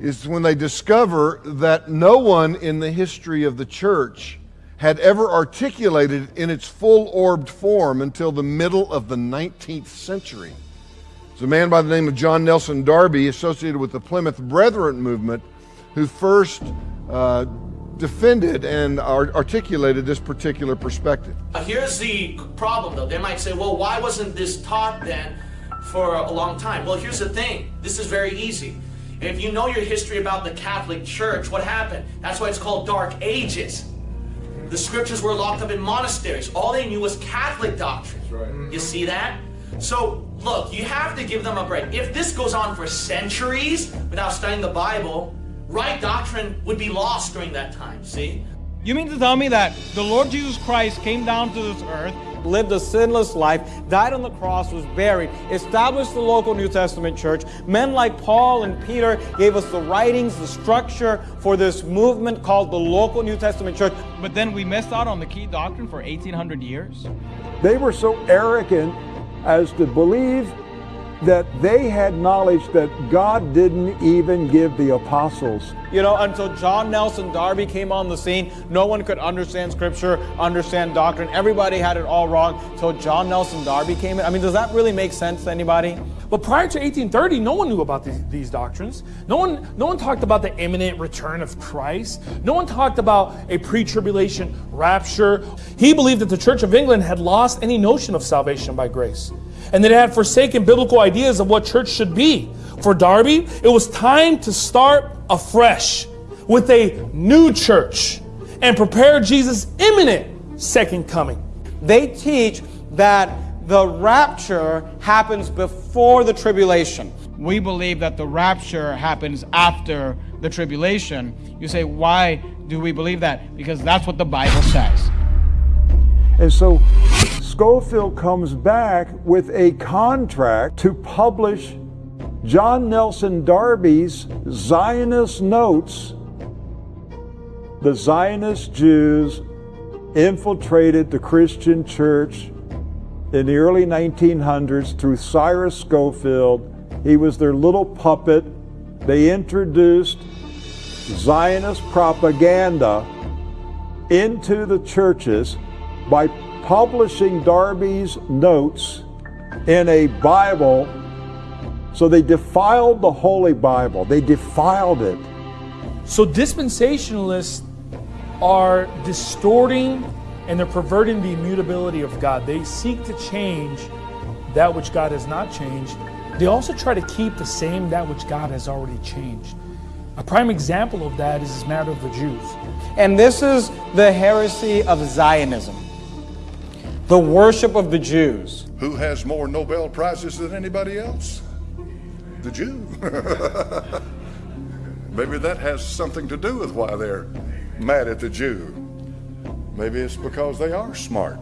Is when they discover that no one in the history of the church had ever articulated in its full orbed form until the middle of the 19th century. It's a man by the name of John Nelson Darby, associated with the Plymouth Brethren movement, who first uh, defended and articulated this particular perspective. Here's the problem, though. They might say, well, why wasn't this taught then for a long time? Well, here's the thing. This is very easy. If you know your history about the Catholic Church, what happened? That's why it's called Dark Ages. The scriptures were locked up in monasteries. All they knew was Catholic doctrine. Right. You see that? So, look, you have to give them a break. If this goes on for centuries without studying the Bible, right doctrine would be lost during that time, see? You mean to tell me that the Lord Jesus Christ came down to this earth, lived a sinless life, died on the cross, was buried, established the local New Testament church. Men like Paul and Peter gave us the writings, the structure for this movement called the local New Testament church. But then we missed out on the key doctrine for 1800 years? They were so arrogant as to believe that they had knowledge that God didn't even give the apostles. You know, until John Nelson Darby came on the scene, no one could understand scripture, understand doctrine. Everybody had it all wrong until John Nelson Darby came in. I mean, does that really make sense to anybody? But prior to 1830, no one knew about these, these doctrines. No one, no one talked about the imminent return of Christ. No one talked about a pre-tribulation rapture. He believed that the Church of England had lost any notion of salvation by grace and that it had forsaken biblical ideas of what church should be. For Darby, it was time to start afresh with a new church and prepare Jesus' imminent second coming. They teach that the rapture happens before the tribulation. We believe that the rapture happens after the tribulation. You say, why do we believe that? Because that's what the Bible says. And so Scofield comes back with a contract to publish John Nelson Darby's Zionist notes. The Zionist Jews infiltrated the Christian church in the early 1900s through Cyrus Scofield. He was their little puppet. They introduced Zionist propaganda into the churches by publishing Darby's notes in a Bible. So they defiled the Holy Bible, they defiled it. So dispensationalists are distorting and they're perverting the immutability of God. They seek to change that which God has not changed. They also try to keep the same that which God has already changed. A prime example of that is this matter of the Jews. And this is the heresy of Zionism the worship of the Jews. Who has more Nobel Prizes than anybody else? The Jew. Maybe that has something to do with why they're mad at the Jew. Maybe it's because they are smart.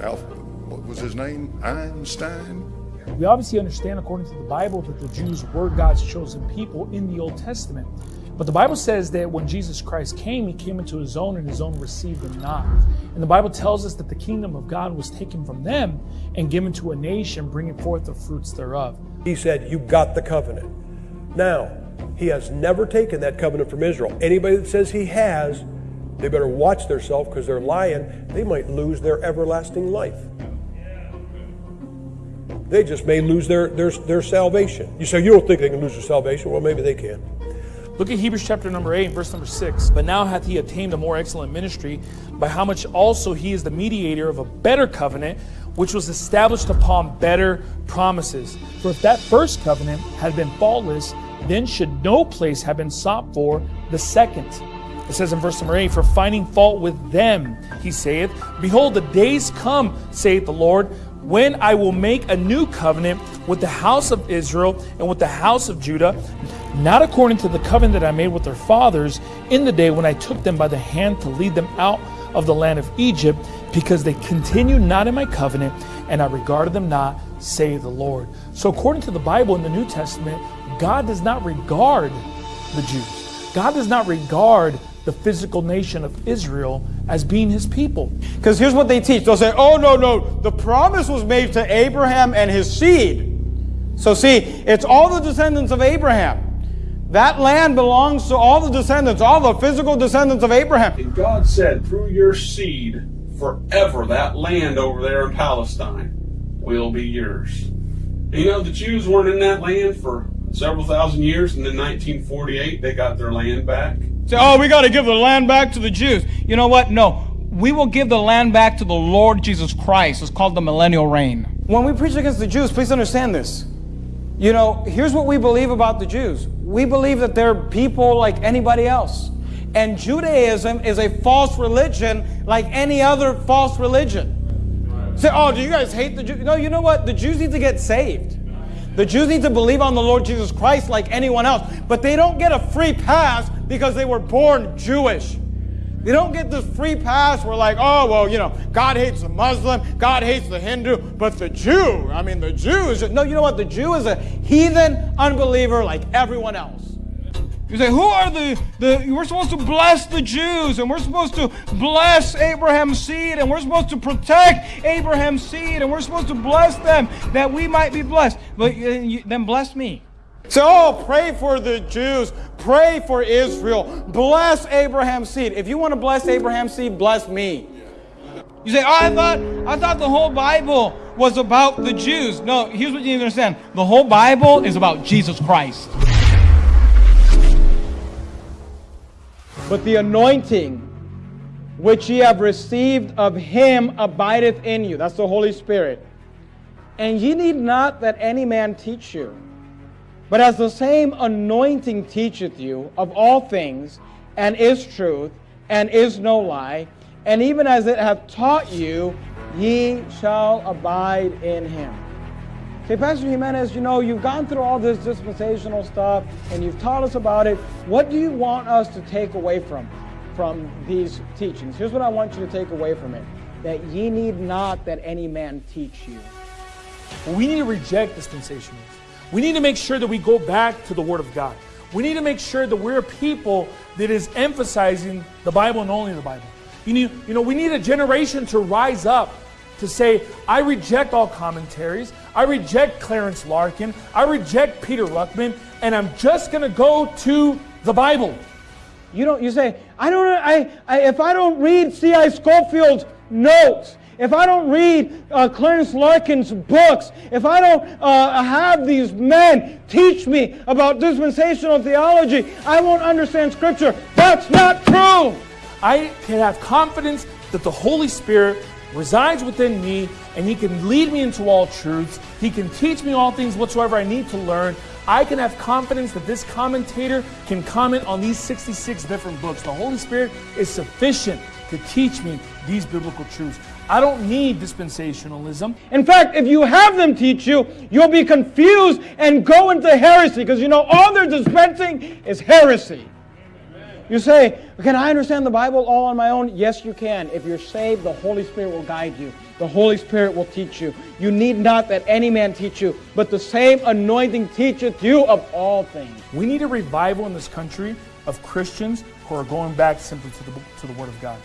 Alf, what was his name? Einstein? We obviously understand, according to the Bible, that the Jews were God's chosen people in the Old Testament. But the Bible says that when Jesus Christ came, he came into his own, and his own received him not. And the Bible tells us that the kingdom of God was taken from them and given to a nation, bringing forth the fruits thereof. He said, You got the covenant. Now, he has never taken that covenant from Israel. Anybody that says he has, they better watch themselves because they're lying. They might lose their everlasting life. They just may lose their, their, their salvation. You say, You don't think they can lose their salvation? Well, maybe they can. Look at Hebrews chapter number 8, verse number 6. But now hath he attained a more excellent ministry, by how much also he is the mediator of a better covenant, which was established upon better promises. For if that first covenant had been faultless, then should no place have been sought for the second. It says in verse number 8, For finding fault with them, he saith, Behold, the days come, saith the Lord, when I will make a new covenant with the house of Israel and with the house of Judah, not according to the covenant that I made with their fathers in the day when I took them by the hand to lead them out of the land of Egypt, because they continued not in my covenant, and I regarded them not, say the Lord. So, according to the Bible in the New Testament, God does not regard the Jews. God does not regard the physical nation of Israel as being his people. Because here's what they teach they'll say, oh, no, no, the promise was made to Abraham and his seed. So, see, it's all the descendants of Abraham. That land belongs to all the descendants, all the physical descendants of Abraham. And God said, through your seed, forever, that land over there in Palestine will be yours. And you know, the Jews weren't in that land for several thousand years, and in 1948, they got their land back. Say, oh, we got to give the land back to the Jews. You know what? No. We will give the land back to the Lord Jesus Christ. It's called the millennial reign. When we preach against the Jews, please understand this. You know, here's what we believe about the Jews we believe that they're people like anybody else. And Judaism is a false religion like any other false religion. Say, oh, do you guys hate the Jews? No, you know what? The Jews need to get saved. The Jews need to believe on the Lord Jesus Christ like anyone else. But they don't get a free pass because they were born Jewish. They don't get this free pass where, like, oh, well, you know, God hates the Muslim, God hates the Hindu, but the Jew, I mean, the Jew is. No, you know what? The Jew is a heathen unbeliever like everyone else. You say, who are the, the, we're supposed to bless the Jews, and we're supposed to bless Abraham's seed, and we're supposed to protect Abraham's seed, and we're supposed to bless them that we might be blessed. But uh, you, then bless me. So, oh, pray for the Jews. Pray for Israel. Bless Abraham's seed. If you want to bless Abraham's seed, bless me. You say, oh, I thought, I thought the whole Bible was about the Jews. No, here's what you need to understand. The whole Bible is about Jesus Christ. But the anointing which ye have received of him abideth in you. That's the Holy Spirit. And ye need not that any man teach you. But as the same anointing teacheth you of all things, and is truth, and is no lie, and even as it hath taught you, ye shall abide in him. Say, Pastor Jimenez, you know, you've gone through all this dispensational stuff and you've taught us about it. What do you want us to take away from, from these teachings? Here's what I want you to take away from it that ye need not that any man teach you. We need to reject dispensationalism. We need to make sure that we go back to the Word of God. We need to make sure that we're a people that is emphasizing the Bible and only the Bible. You, need, you know, we need a generation to rise up to say, I reject all commentaries. I reject Clarence Larkin. I reject Peter Ruckman, and I'm just going to go to the Bible. You don't. You say, I don't. I, I if I don't read C.I. Scofield's notes, if I don't read uh, Clarence Larkin's books, if I don't uh, have these men teach me about dispensational theology, I won't understand Scripture. That's not true. I can have confidence that the Holy Spirit resides within me and he can lead me into all truths. He can teach me all things whatsoever I need to learn. I can have confidence that this commentator can comment on these 66 different books. The Holy Spirit is sufficient to teach me these biblical truths. I don't need dispensationalism. In fact, if you have them teach you, you'll be confused and go into heresy because you know all they're dispensing is heresy. You say, Can I understand the Bible all on my own? Yes, you can. If you're saved, the Holy Spirit will guide you. The Holy Spirit will teach you. You need not that any man teach you, but the same anointing teacheth you of all things. We need a revival in this country of Christians who are going back simply to the, to the Word of God.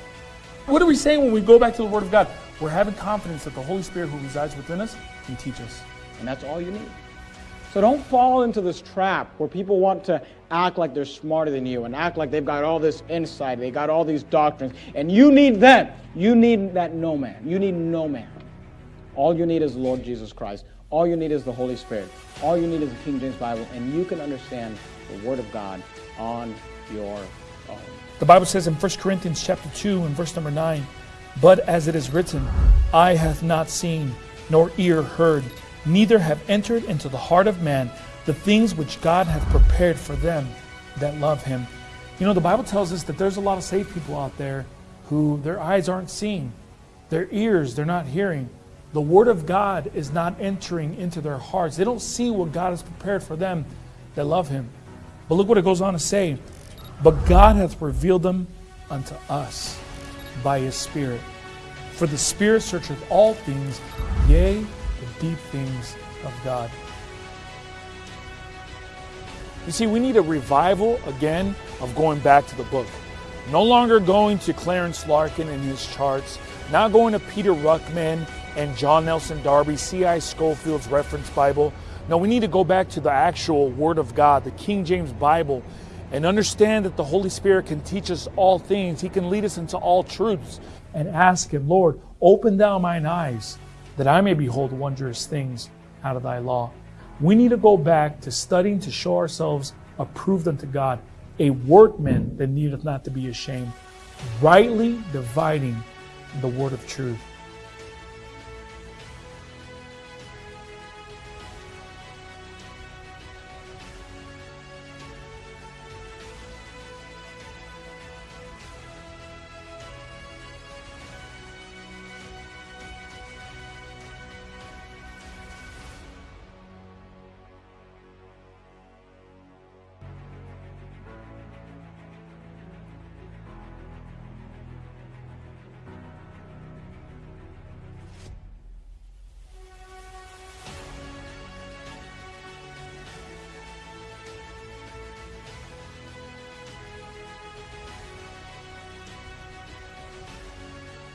What are we saying when we go back to the Word of God? We're having confidence that the Holy Spirit who resides within us can teach us. And that's all you need. So don't fall into this trap where people want to act like they're smarter than you and act like they've got all this insight, they got all these doctrines, and you need them. You need that no man. You need no man. All you need is Lord Jesus Christ. All you need is the Holy Spirit. All you need is the King James Bible, and you can understand the Word of God on your own. The Bible says in 1 Corinthians chapter 2 and verse number 9, But as it is written, Eye hath not seen, nor ear heard, neither have entered into the heart of man the things which God hath prepared for them that love him. You know, the Bible tells us that there's a lot of saved people out there who their eyes aren't seeing, their ears, they're not hearing. The Word of God is not entering into their hearts. They don't see what God has prepared for them that love Him. But look what it goes on to say. But God hath revealed them unto us by His Spirit. For the Spirit searcheth all things, yea, the deep things of God. You see, we need a revival again of going back to the book. No longer going to Clarence Larkin and his charts, not going to Peter Ruckman and John Nelson Darby, C.I. Scofield's reference Bible. No, we need to go back to the actual Word of God, the King James Bible, and understand that the Holy Spirit can teach us all things. He can lead us into all truths. And ask Him, Lord, open thou mine eyes that I may behold wondrous things out of thy law. We need to go back to studying to show ourselves approved unto God, a workman that needeth not to be ashamed, rightly dividing the word of truth.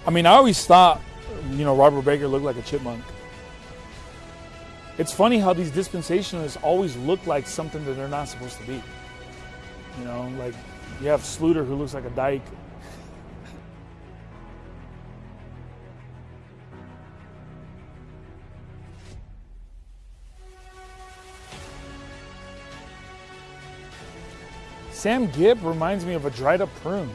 I mean, I always thought, you know, Robert Breaker looked like a chipmunk. It's funny how these dispensationalists always look like something that they're not supposed to be. You know, like you have Sluter who looks like a dyke. Sam Gipp reminds me of a dried up prune.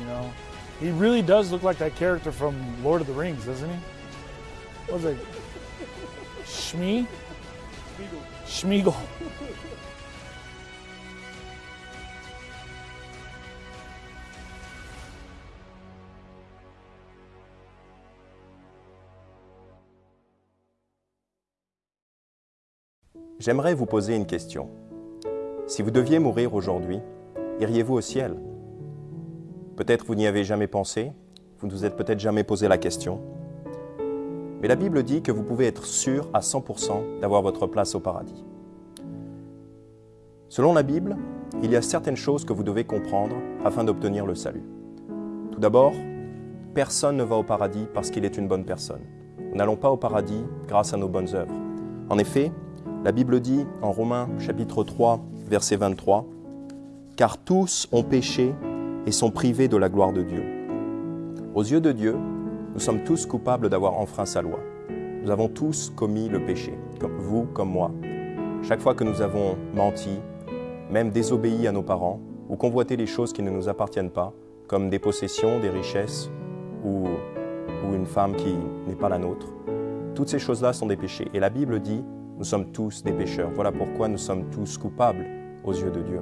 You know, he really does look like that character from Lord of the Rings, doesn't he? What was it? Shmi? Schmiegel. J'aimerais vous poser une question. Si vous deviez mourir aujourd'hui, iriez-vous au ciel? Peut-être vous n'y avez jamais pensé, vous ne vous êtes peut-être jamais posé la question. Mais la Bible dit que vous pouvez être sûr à 100% d'avoir votre place au paradis. Selon la Bible, il y a certaines choses que vous devez comprendre afin d'obtenir le salut. Tout d'abord, personne ne va au paradis parce qu'il est une bonne personne. Nous n'allons pas au paradis grâce à nos bonnes œuvres. En effet, la Bible dit en Romains chapitre 3, verset 23, Car tous ont péché et sont privés de la gloire de Dieu. Aux yeux de Dieu, nous sommes tous coupables d'avoir enfreint sa loi. Nous avons tous commis le péché, vous, comme moi. Chaque fois que nous avons menti, même désobéi à nos parents, ou convoité les choses qui ne nous appartiennent pas, comme des possessions, des richesses, ou, ou une femme qui n'est pas la nôtre, toutes ces choses-là sont des péchés. Et la Bible dit, nous sommes tous des pécheurs. Voilà pourquoi nous sommes tous coupables aux yeux de Dieu.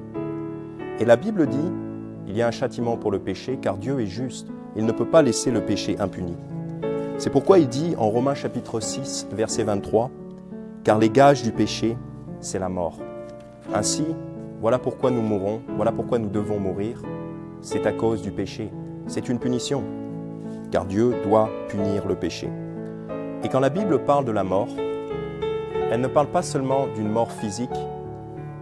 Et la Bible dit, il y a un châtiment pour le péché, car Dieu est juste. Il ne peut pas laisser le péché impuni. C'est pourquoi il dit en Romains chapitre 6, verset 23, Car les gages du péché, c'est la mort. Ainsi, voilà pourquoi nous mourons, voilà pourquoi nous devons mourir. C'est à cause du péché. C'est une punition, car Dieu doit punir le péché. Et quand la Bible parle de la mort, elle ne parle pas seulement d'une mort physique,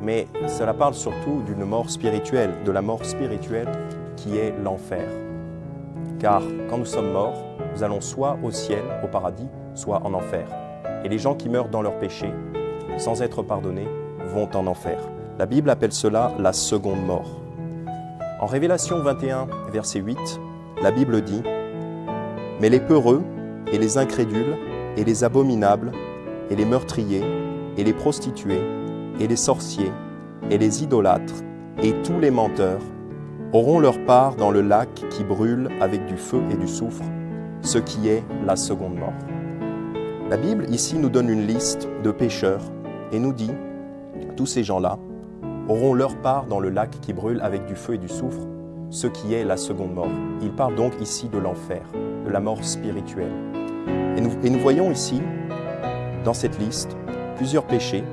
mais cela parle surtout d'une mort spirituelle, de la mort spirituelle qui est l'enfer. Car quand nous sommes morts, nous allons soit au ciel, au paradis, soit en enfer. Et les gens qui meurent dans leur péché, sans être pardonnés, vont en enfer. La Bible appelle cela la seconde mort. En Révélation 21, verset 8, la Bible dit « Mais les peureux, et les incrédules, et les abominables, et les meurtriers, et les prostituées, et les sorciers, et les idolâtres, et tous les menteurs, auront leur part dans le lac qui brûle avec du feu et du soufre, ce qui est la seconde mort. La Bible ici nous donne une liste de pécheurs et nous dit, tous ces gens-là auront leur part dans le lac qui brûle avec du feu et du soufre, ce qui est la seconde mort. Il parle donc ici de l'enfer, de la mort spirituelle. Et nous, et nous voyons ici, dans cette liste, plusieurs péchés.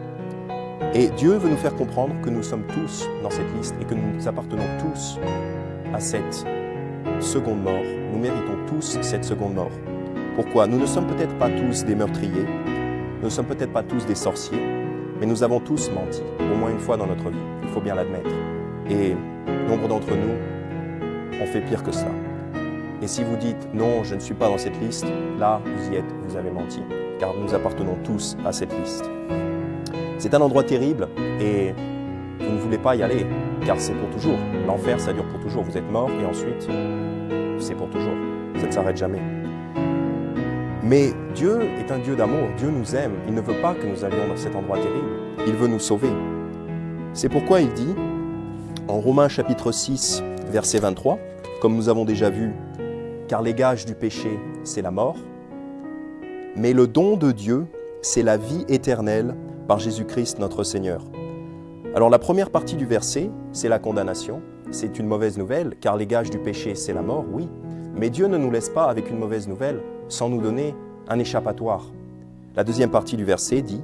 Et Dieu veut nous faire comprendre que nous sommes tous dans cette liste et que nous appartenons tous à cette seconde mort. Nous méritons tous cette seconde mort. Pourquoi? Nous ne sommes peut-être pas tous des meurtriers, nous ne sommes peut-être pas tous des sorciers, mais nous avons tous menti, au moins une fois dans notre vie, il faut bien l'admettre. Et nombre d'entre nous ont fait pire que ça. Et si vous dites non, je ne suis pas dans cette liste, là, vous y êtes, vous avez menti, car nous appartenons tous à cette liste. C'est un endroit terrible et vous ne voulez pas y aller, car c'est pour toujours. L'enfer, ça dure pour toujours. Vous êtes mort et ensuite, c'est pour toujours. Ça ne s'arrête jamais. Mais Dieu est un Dieu d'amour, Dieu nous aime, il ne veut pas que nous allions dans cet endroit terrible, il veut nous sauver. C'est pourquoi il dit, en Romains chapitre 6, verset 23, comme nous avons déjà vu, car les gages du péché, c'est la mort, mais le don de Dieu, c'est la vie éternelle par Jésus-Christ notre Seigneur. Alors la première partie du verset, c'est la condamnation, c'est une mauvaise nouvelle, car les gages du péché, c'est la mort, oui, mais Dieu ne nous laisse pas avec une mauvaise nouvelle, sans nous donner un échappatoire. La deuxième partie du verset dit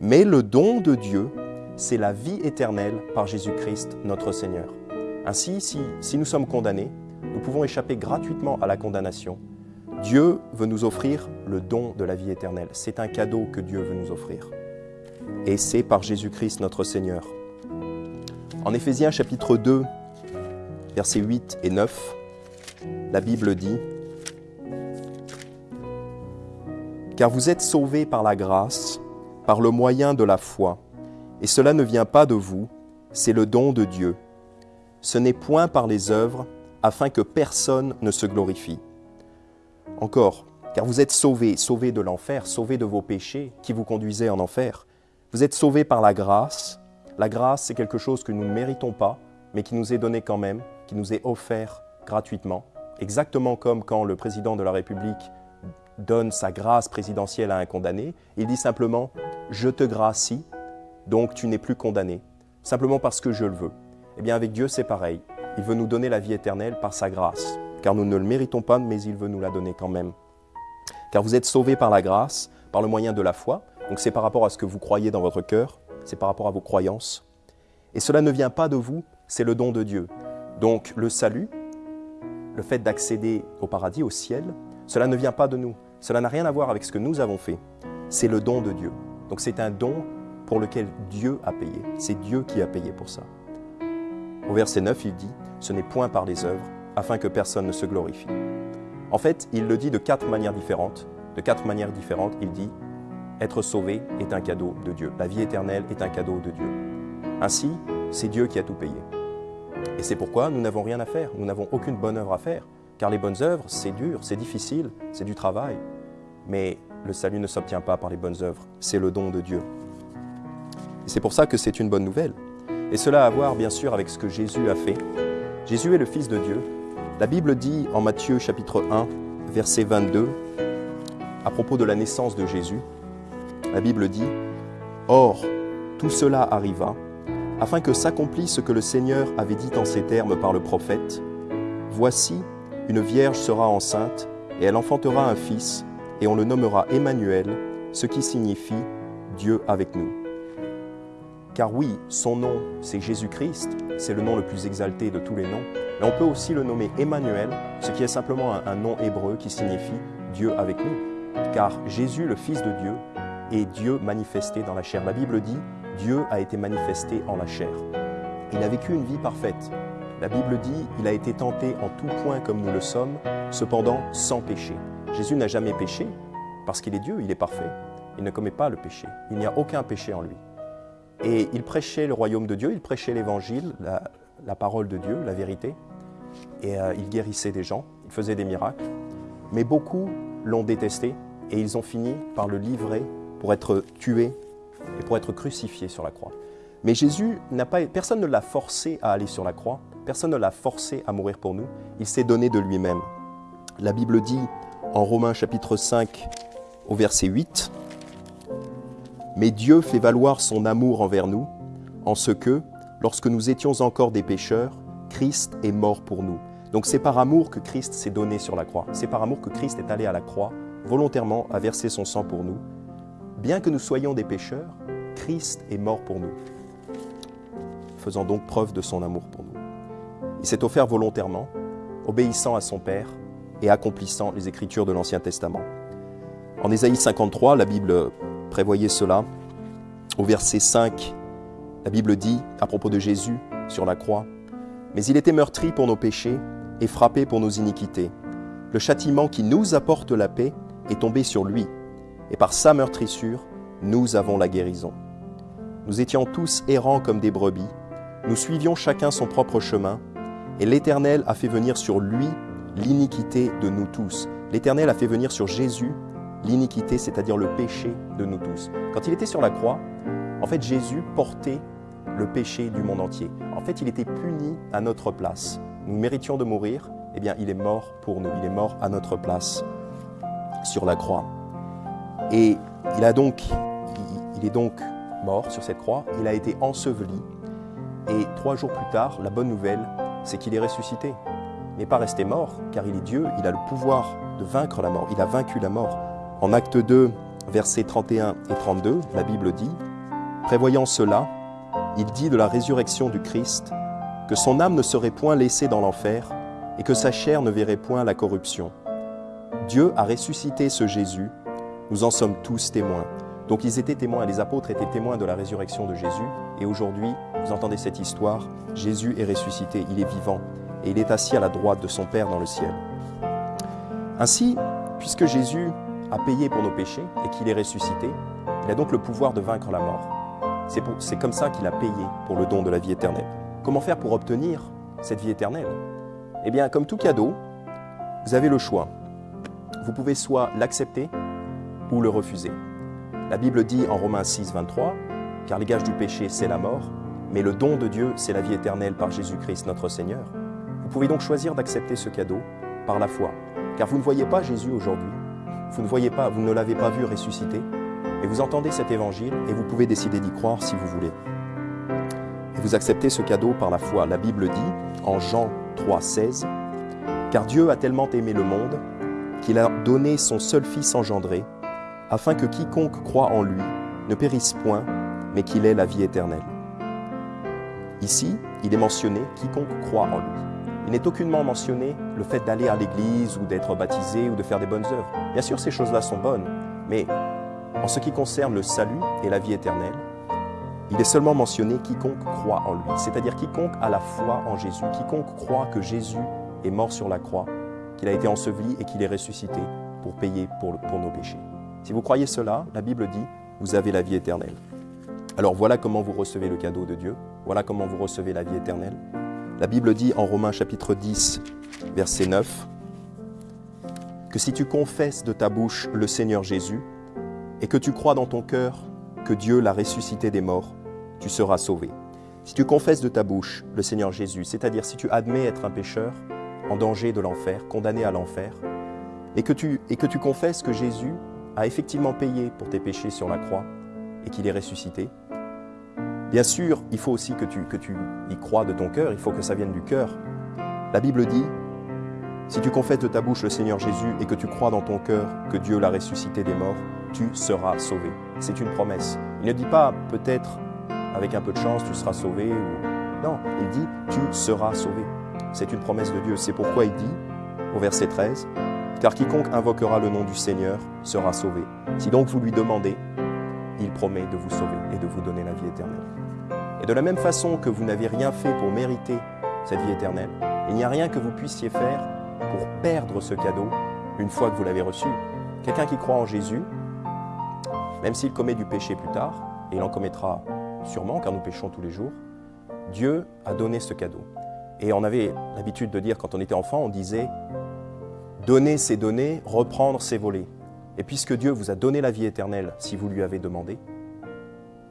Mais le don de Dieu, c'est la vie éternelle par Jésus-Christ notre Seigneur. Ainsi, si, si nous sommes condamnés, nous pouvons échapper gratuitement à la condamnation. Dieu veut nous offrir le don de la vie éternelle. C'est un cadeau que Dieu veut nous offrir. Et c'est par Jésus-Christ notre Seigneur. En Éphésiens chapitre 2, versets 8 et 9, la Bible dit car vous êtes sauvés par la grâce, par le moyen de la foi, et cela ne vient pas de vous, c'est le don de Dieu. Ce n'est point par les œuvres, afin que personne ne se glorifie. Encore, car vous êtes sauvés, sauvés de l'enfer, sauvés de vos péchés qui vous conduisaient en enfer. Vous êtes sauvés par la grâce. La grâce, c'est quelque chose que nous ne méritons pas, mais qui nous est donné quand même, qui nous est offert gratuitement. Exactement comme quand le président de la République donne sa grâce présidentielle à un condamné, il dit simplement ⁇ Je te gracie, donc tu n'es plus condamné, simplement parce que je le veux ⁇ Eh bien avec Dieu c'est pareil, il veut nous donner la vie éternelle par sa grâce, car nous ne le méritons pas, mais il veut nous la donner quand même. Car vous êtes sauvés par la grâce, par le moyen de la foi, donc c'est par rapport à ce que vous croyez dans votre cœur, c'est par rapport à vos croyances. Et cela ne vient pas de vous, c'est le don de Dieu. Donc le salut, le fait d'accéder au paradis, au ciel, cela ne vient pas de nous, cela n'a rien à voir avec ce que nous avons fait. C'est le don de Dieu. Donc c'est un don pour lequel Dieu a payé. C'est Dieu qui a payé pour ça. Au verset 9, il dit, Ce n'est point par les œuvres, afin que personne ne se glorifie. En fait, il le dit de quatre manières différentes. De quatre manières différentes, il dit, Être sauvé est un cadeau de Dieu. La vie éternelle est un cadeau de Dieu. Ainsi, c'est Dieu qui a tout payé. Et c'est pourquoi nous n'avons rien à faire, nous n'avons aucune bonne œuvre à faire. Car les bonnes œuvres, c'est dur, c'est difficile, c'est du travail. Mais le salut ne s'obtient pas par les bonnes œuvres, c'est le don de Dieu. Et c'est pour ça que c'est une bonne nouvelle. Et cela a à voir bien sûr avec ce que Jésus a fait. Jésus est le Fils de Dieu. La Bible dit en Matthieu chapitre 1, verset 22, à propos de la naissance de Jésus, la Bible dit, Or, tout cela arriva, afin que s'accomplisse ce que le Seigneur avait dit en ces termes par le prophète, Voici, une vierge sera enceinte, et elle enfantera un fils, et on le nommera Emmanuel, ce qui signifie Dieu avec nous. Car oui, son nom, c'est Jésus-Christ, c'est le nom le plus exalté de tous les noms, mais on peut aussi le nommer Emmanuel, ce qui est simplement un, un nom hébreu qui signifie Dieu avec nous. Car Jésus, le Fils de Dieu, est Dieu manifesté dans la chair. La Bible dit, Dieu a été manifesté en la chair. Il a vécu une vie parfaite. La Bible dit, il a été tenté en tout point comme nous le sommes, cependant sans péché. Jésus n'a jamais péché parce qu'il est Dieu, il est parfait. Il ne commet pas le péché. Il n'y a aucun péché en lui. Et il prêchait le royaume de Dieu, il prêchait l'évangile, la, la, parole de Dieu, la vérité. Et euh, il guérissait des gens, il faisait des miracles. Mais beaucoup l'ont détesté et ils ont fini par le livrer pour être tué et pour être crucifié sur la croix. Mais Jésus n'a pas, personne ne l'a forcé à aller sur la croix Personne ne l'a forcé à mourir pour nous. Il s'est donné de lui-même. La Bible dit en Romains chapitre 5 au verset 8, Mais Dieu fait valoir son amour envers nous, en ce que, lorsque nous étions encore des pécheurs, Christ est mort pour nous. Donc c'est par amour que Christ s'est donné sur la croix. C'est par amour que Christ est allé à la croix, volontairement à verser son sang pour nous. Bien que nous soyons des pécheurs, Christ est mort pour nous, faisant donc preuve de son amour pour nous. Il s'est offert volontairement, obéissant à son Père et accomplissant les Écritures de l'Ancien Testament. En Ésaïe 53, la Bible prévoyait cela. Au verset 5, la Bible dit, à propos de Jésus sur la croix, Mais il était meurtri pour nos péchés et frappé pour nos iniquités. Le châtiment qui nous apporte la paix est tombé sur lui, et par sa meurtrissure, nous avons la guérison. Nous étions tous errants comme des brebis, nous suivions chacun son propre chemin, et l'Éternel a fait venir sur lui l'iniquité de nous tous. L'Éternel a fait venir sur Jésus l'iniquité, c'est-à-dire le péché de nous tous. Quand il était sur la croix, en fait, Jésus portait le péché du monde entier. En fait, il était puni à notre place. Nous méritions de mourir, eh bien, il est mort pour nous. Il est mort à notre place sur la croix. Et il a donc, il est donc mort sur cette croix. Il a été enseveli. Et trois jours plus tard, la bonne nouvelle, c'est qu'il est ressuscité. Il n'est pas resté mort, car il est Dieu. Il a le pouvoir de vaincre la mort. Il a vaincu la mort. En acte 2, versets 31 et 32, la Bible dit, Prévoyant cela, il dit de la résurrection du Christ que son âme ne serait point laissée dans l'enfer et que sa chair ne verrait point la corruption. Dieu a ressuscité ce Jésus, nous en sommes tous témoins. Donc ils étaient témoins, les apôtres étaient témoins de la résurrection de Jésus, et aujourd'hui, vous entendez cette histoire, Jésus est ressuscité, il est vivant, et il est assis à la droite de son Père dans le ciel. Ainsi, puisque Jésus a payé pour nos péchés et qu'il est ressuscité, il a donc le pouvoir de vaincre la mort. C'est comme ça qu'il a payé pour le don de la vie éternelle. Comment faire pour obtenir cette vie éternelle? Eh bien, comme tout cadeau, vous avez le choix. Vous pouvez soit l'accepter ou le refuser. La Bible dit en Romains 6, 23, car les gages du péché, c'est la mort, mais le don de Dieu, c'est la vie éternelle par Jésus-Christ notre Seigneur. Vous pouvez donc choisir d'accepter ce cadeau par la foi, car vous ne voyez pas Jésus aujourd'hui, vous ne voyez pas, vous ne l'avez pas vu ressusciter, et vous entendez cet évangile et vous pouvez décider d'y croire si vous voulez. Et vous acceptez ce cadeau par la foi. La Bible dit en Jean 3, 16, car Dieu a tellement aimé le monde qu'il a donné son seul Fils engendré, afin que quiconque croit en lui ne périsse point, mais qu'il ait la vie éternelle. Ici, il est mentionné quiconque croit en lui. Il n'est aucunement mentionné le fait d'aller à l'église ou d'être baptisé ou de faire des bonnes œuvres. Bien sûr, ces choses-là sont bonnes, mais en ce qui concerne le salut et la vie éternelle, il est seulement mentionné quiconque croit en lui, c'est-à-dire quiconque a la foi en Jésus, quiconque croit que Jésus est mort sur la croix, qu'il a été enseveli et qu'il est ressuscité pour payer pour, nos péchés. Si vous croyez cela, la Bible dit, vous avez la vie éternelle. Alors voilà comment vous recevez le cadeau de Dieu, voilà comment vous recevez la vie éternelle. La Bible dit en Romains chapitre 10, verset 9, que si tu confesses de ta bouche le Seigneur Jésus et que tu crois dans ton cœur que Dieu l'a ressuscité des morts, tu seras sauvé. Si tu confesses de ta bouche le Seigneur Jésus, c'est-à-dire si tu admets être un pécheur en danger de l'enfer, condamné à l'enfer, et, que tu, et que tu confesses que Jésus a effectivement payé pour tes péchés sur la croix et qu'il est ressuscité, bien sûr, il faut aussi que tu, que tu y crois de ton cœur, il faut que ça vienne du cœur. La Bible dit, si tu confesses de ta bouche le Seigneur Jésus et que tu crois dans ton cœur que Dieu l'a ressuscité des morts, tu seras sauvé. C'est une promesse. Il ne dit pas peut-être avec un peu de chance tu seras sauvé. Ou... Non, il dit tu seras sauvé. C'est une promesse de Dieu. C'est pourquoi il dit au verset 13, car quiconque invoquera le nom du Seigneur sera sauvé. Si donc vous lui demandez, il promet de vous sauver et de vous donner la vie éternelle. Et de la même façon que vous n'avez rien fait pour mériter cette vie éternelle, il n'y a rien que vous puissiez faire pour perdre ce cadeau une fois que vous l'avez reçu. Quelqu'un qui croit en Jésus, même s'il commet du péché plus tard, et il en commettra sûrement car nous péchons tous les jours, Dieu a donné ce cadeau. Et on avait l'habitude de dire quand on était enfant, on disait donner c'est donner, reprendre c'est voler. Et puisque Dieu vous a donné la vie éternelle si vous lui avez demandé,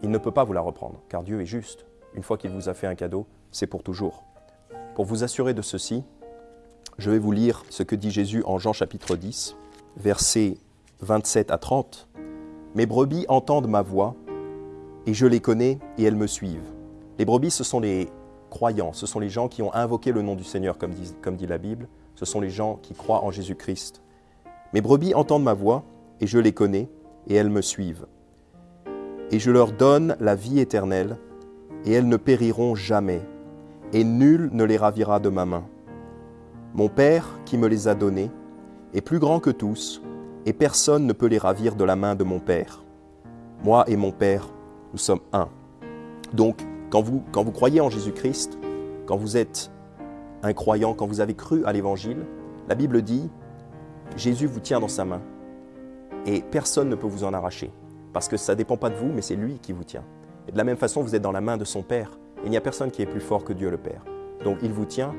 il ne peut pas vous la reprendre, car Dieu est juste. Une fois qu'il vous a fait un cadeau, c'est pour toujours. Pour vous assurer de ceci, je vais vous lire ce que dit Jésus en Jean chapitre 10, versets 27 à 30. Mes brebis entendent ma voix, et je les connais, et elles me suivent. Les brebis, ce sont les croyants, ce sont les gens qui ont invoqué le nom du Seigneur, comme dit, comme dit la Bible, ce sont les gens qui croient en Jésus-Christ. Mes brebis entendent ma voix, et je les connais, et elles me suivent. Et je leur donne la vie éternelle, et elles ne périront jamais, et nul ne les ravira de ma main. Mon Père, qui me les a donnés, est plus grand que tous, et personne ne peut les ravir de la main de mon Père. Moi et mon Père, nous sommes un. Donc, quand vous, quand vous croyez en Jésus-Christ, quand vous êtes un croyant, quand vous avez cru à l'Évangile, la Bible dit, Jésus vous tient dans sa main, et personne ne peut vous en arracher, parce que ça ne dépend pas de vous, mais c'est lui qui vous tient. Et de la même façon, vous êtes dans la main de son Père, il n'y a personne qui est plus fort que Dieu le Père. Donc il vous tient,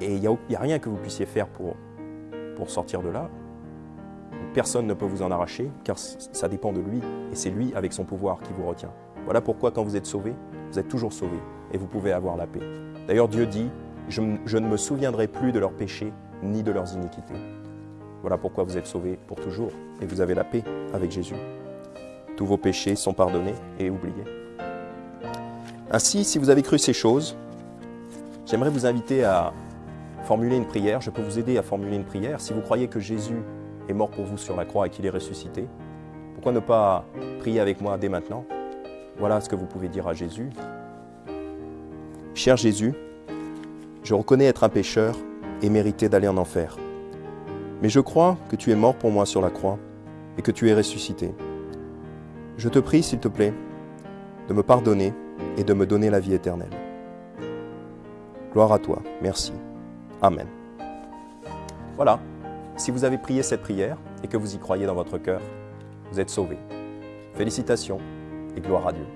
et il n'y a, rien que vous puissiez faire pour sortir de là. Personne ne peut vous en arracher, car ça dépend de lui, et c'est lui, avec son pouvoir, qui vous retient. Voilà pourquoi quand vous êtes sauvé, vous êtes toujours sauvé, et vous pouvez avoir la paix. D'ailleurs, Dieu dit, je, ne me souviendrai plus de leurs péchés, ni de leurs iniquités. Voilà pourquoi vous êtes sauvés pour toujours, et vous avez la paix avec Jésus. Tous vos péchés sont pardonnés et oubliés. Ainsi, si vous avez cru ces choses, j'aimerais vous inviter à formuler une prière. Je peux vous aider à formuler une prière. Si vous croyez que Jésus est mort pour vous sur la croix et qu'il est ressuscité, pourquoi ne pas prier avec moi dès maintenant? Voilà ce que vous pouvez dire à Jésus. Cher Jésus, je reconnais être un pécheur et mériter d'aller en enfer. Mais je crois que tu es mort pour moi sur la croix et que tu es ressuscité. Je te prie, s'il te plaît, de me pardonner et de me donner la vie éternelle. Gloire à toi. Merci. Amen. Voilà. Si vous avez prié cette prière et que vous y croyez dans votre cœur, vous êtes sauvés. Félicitations et gloire à Dieu.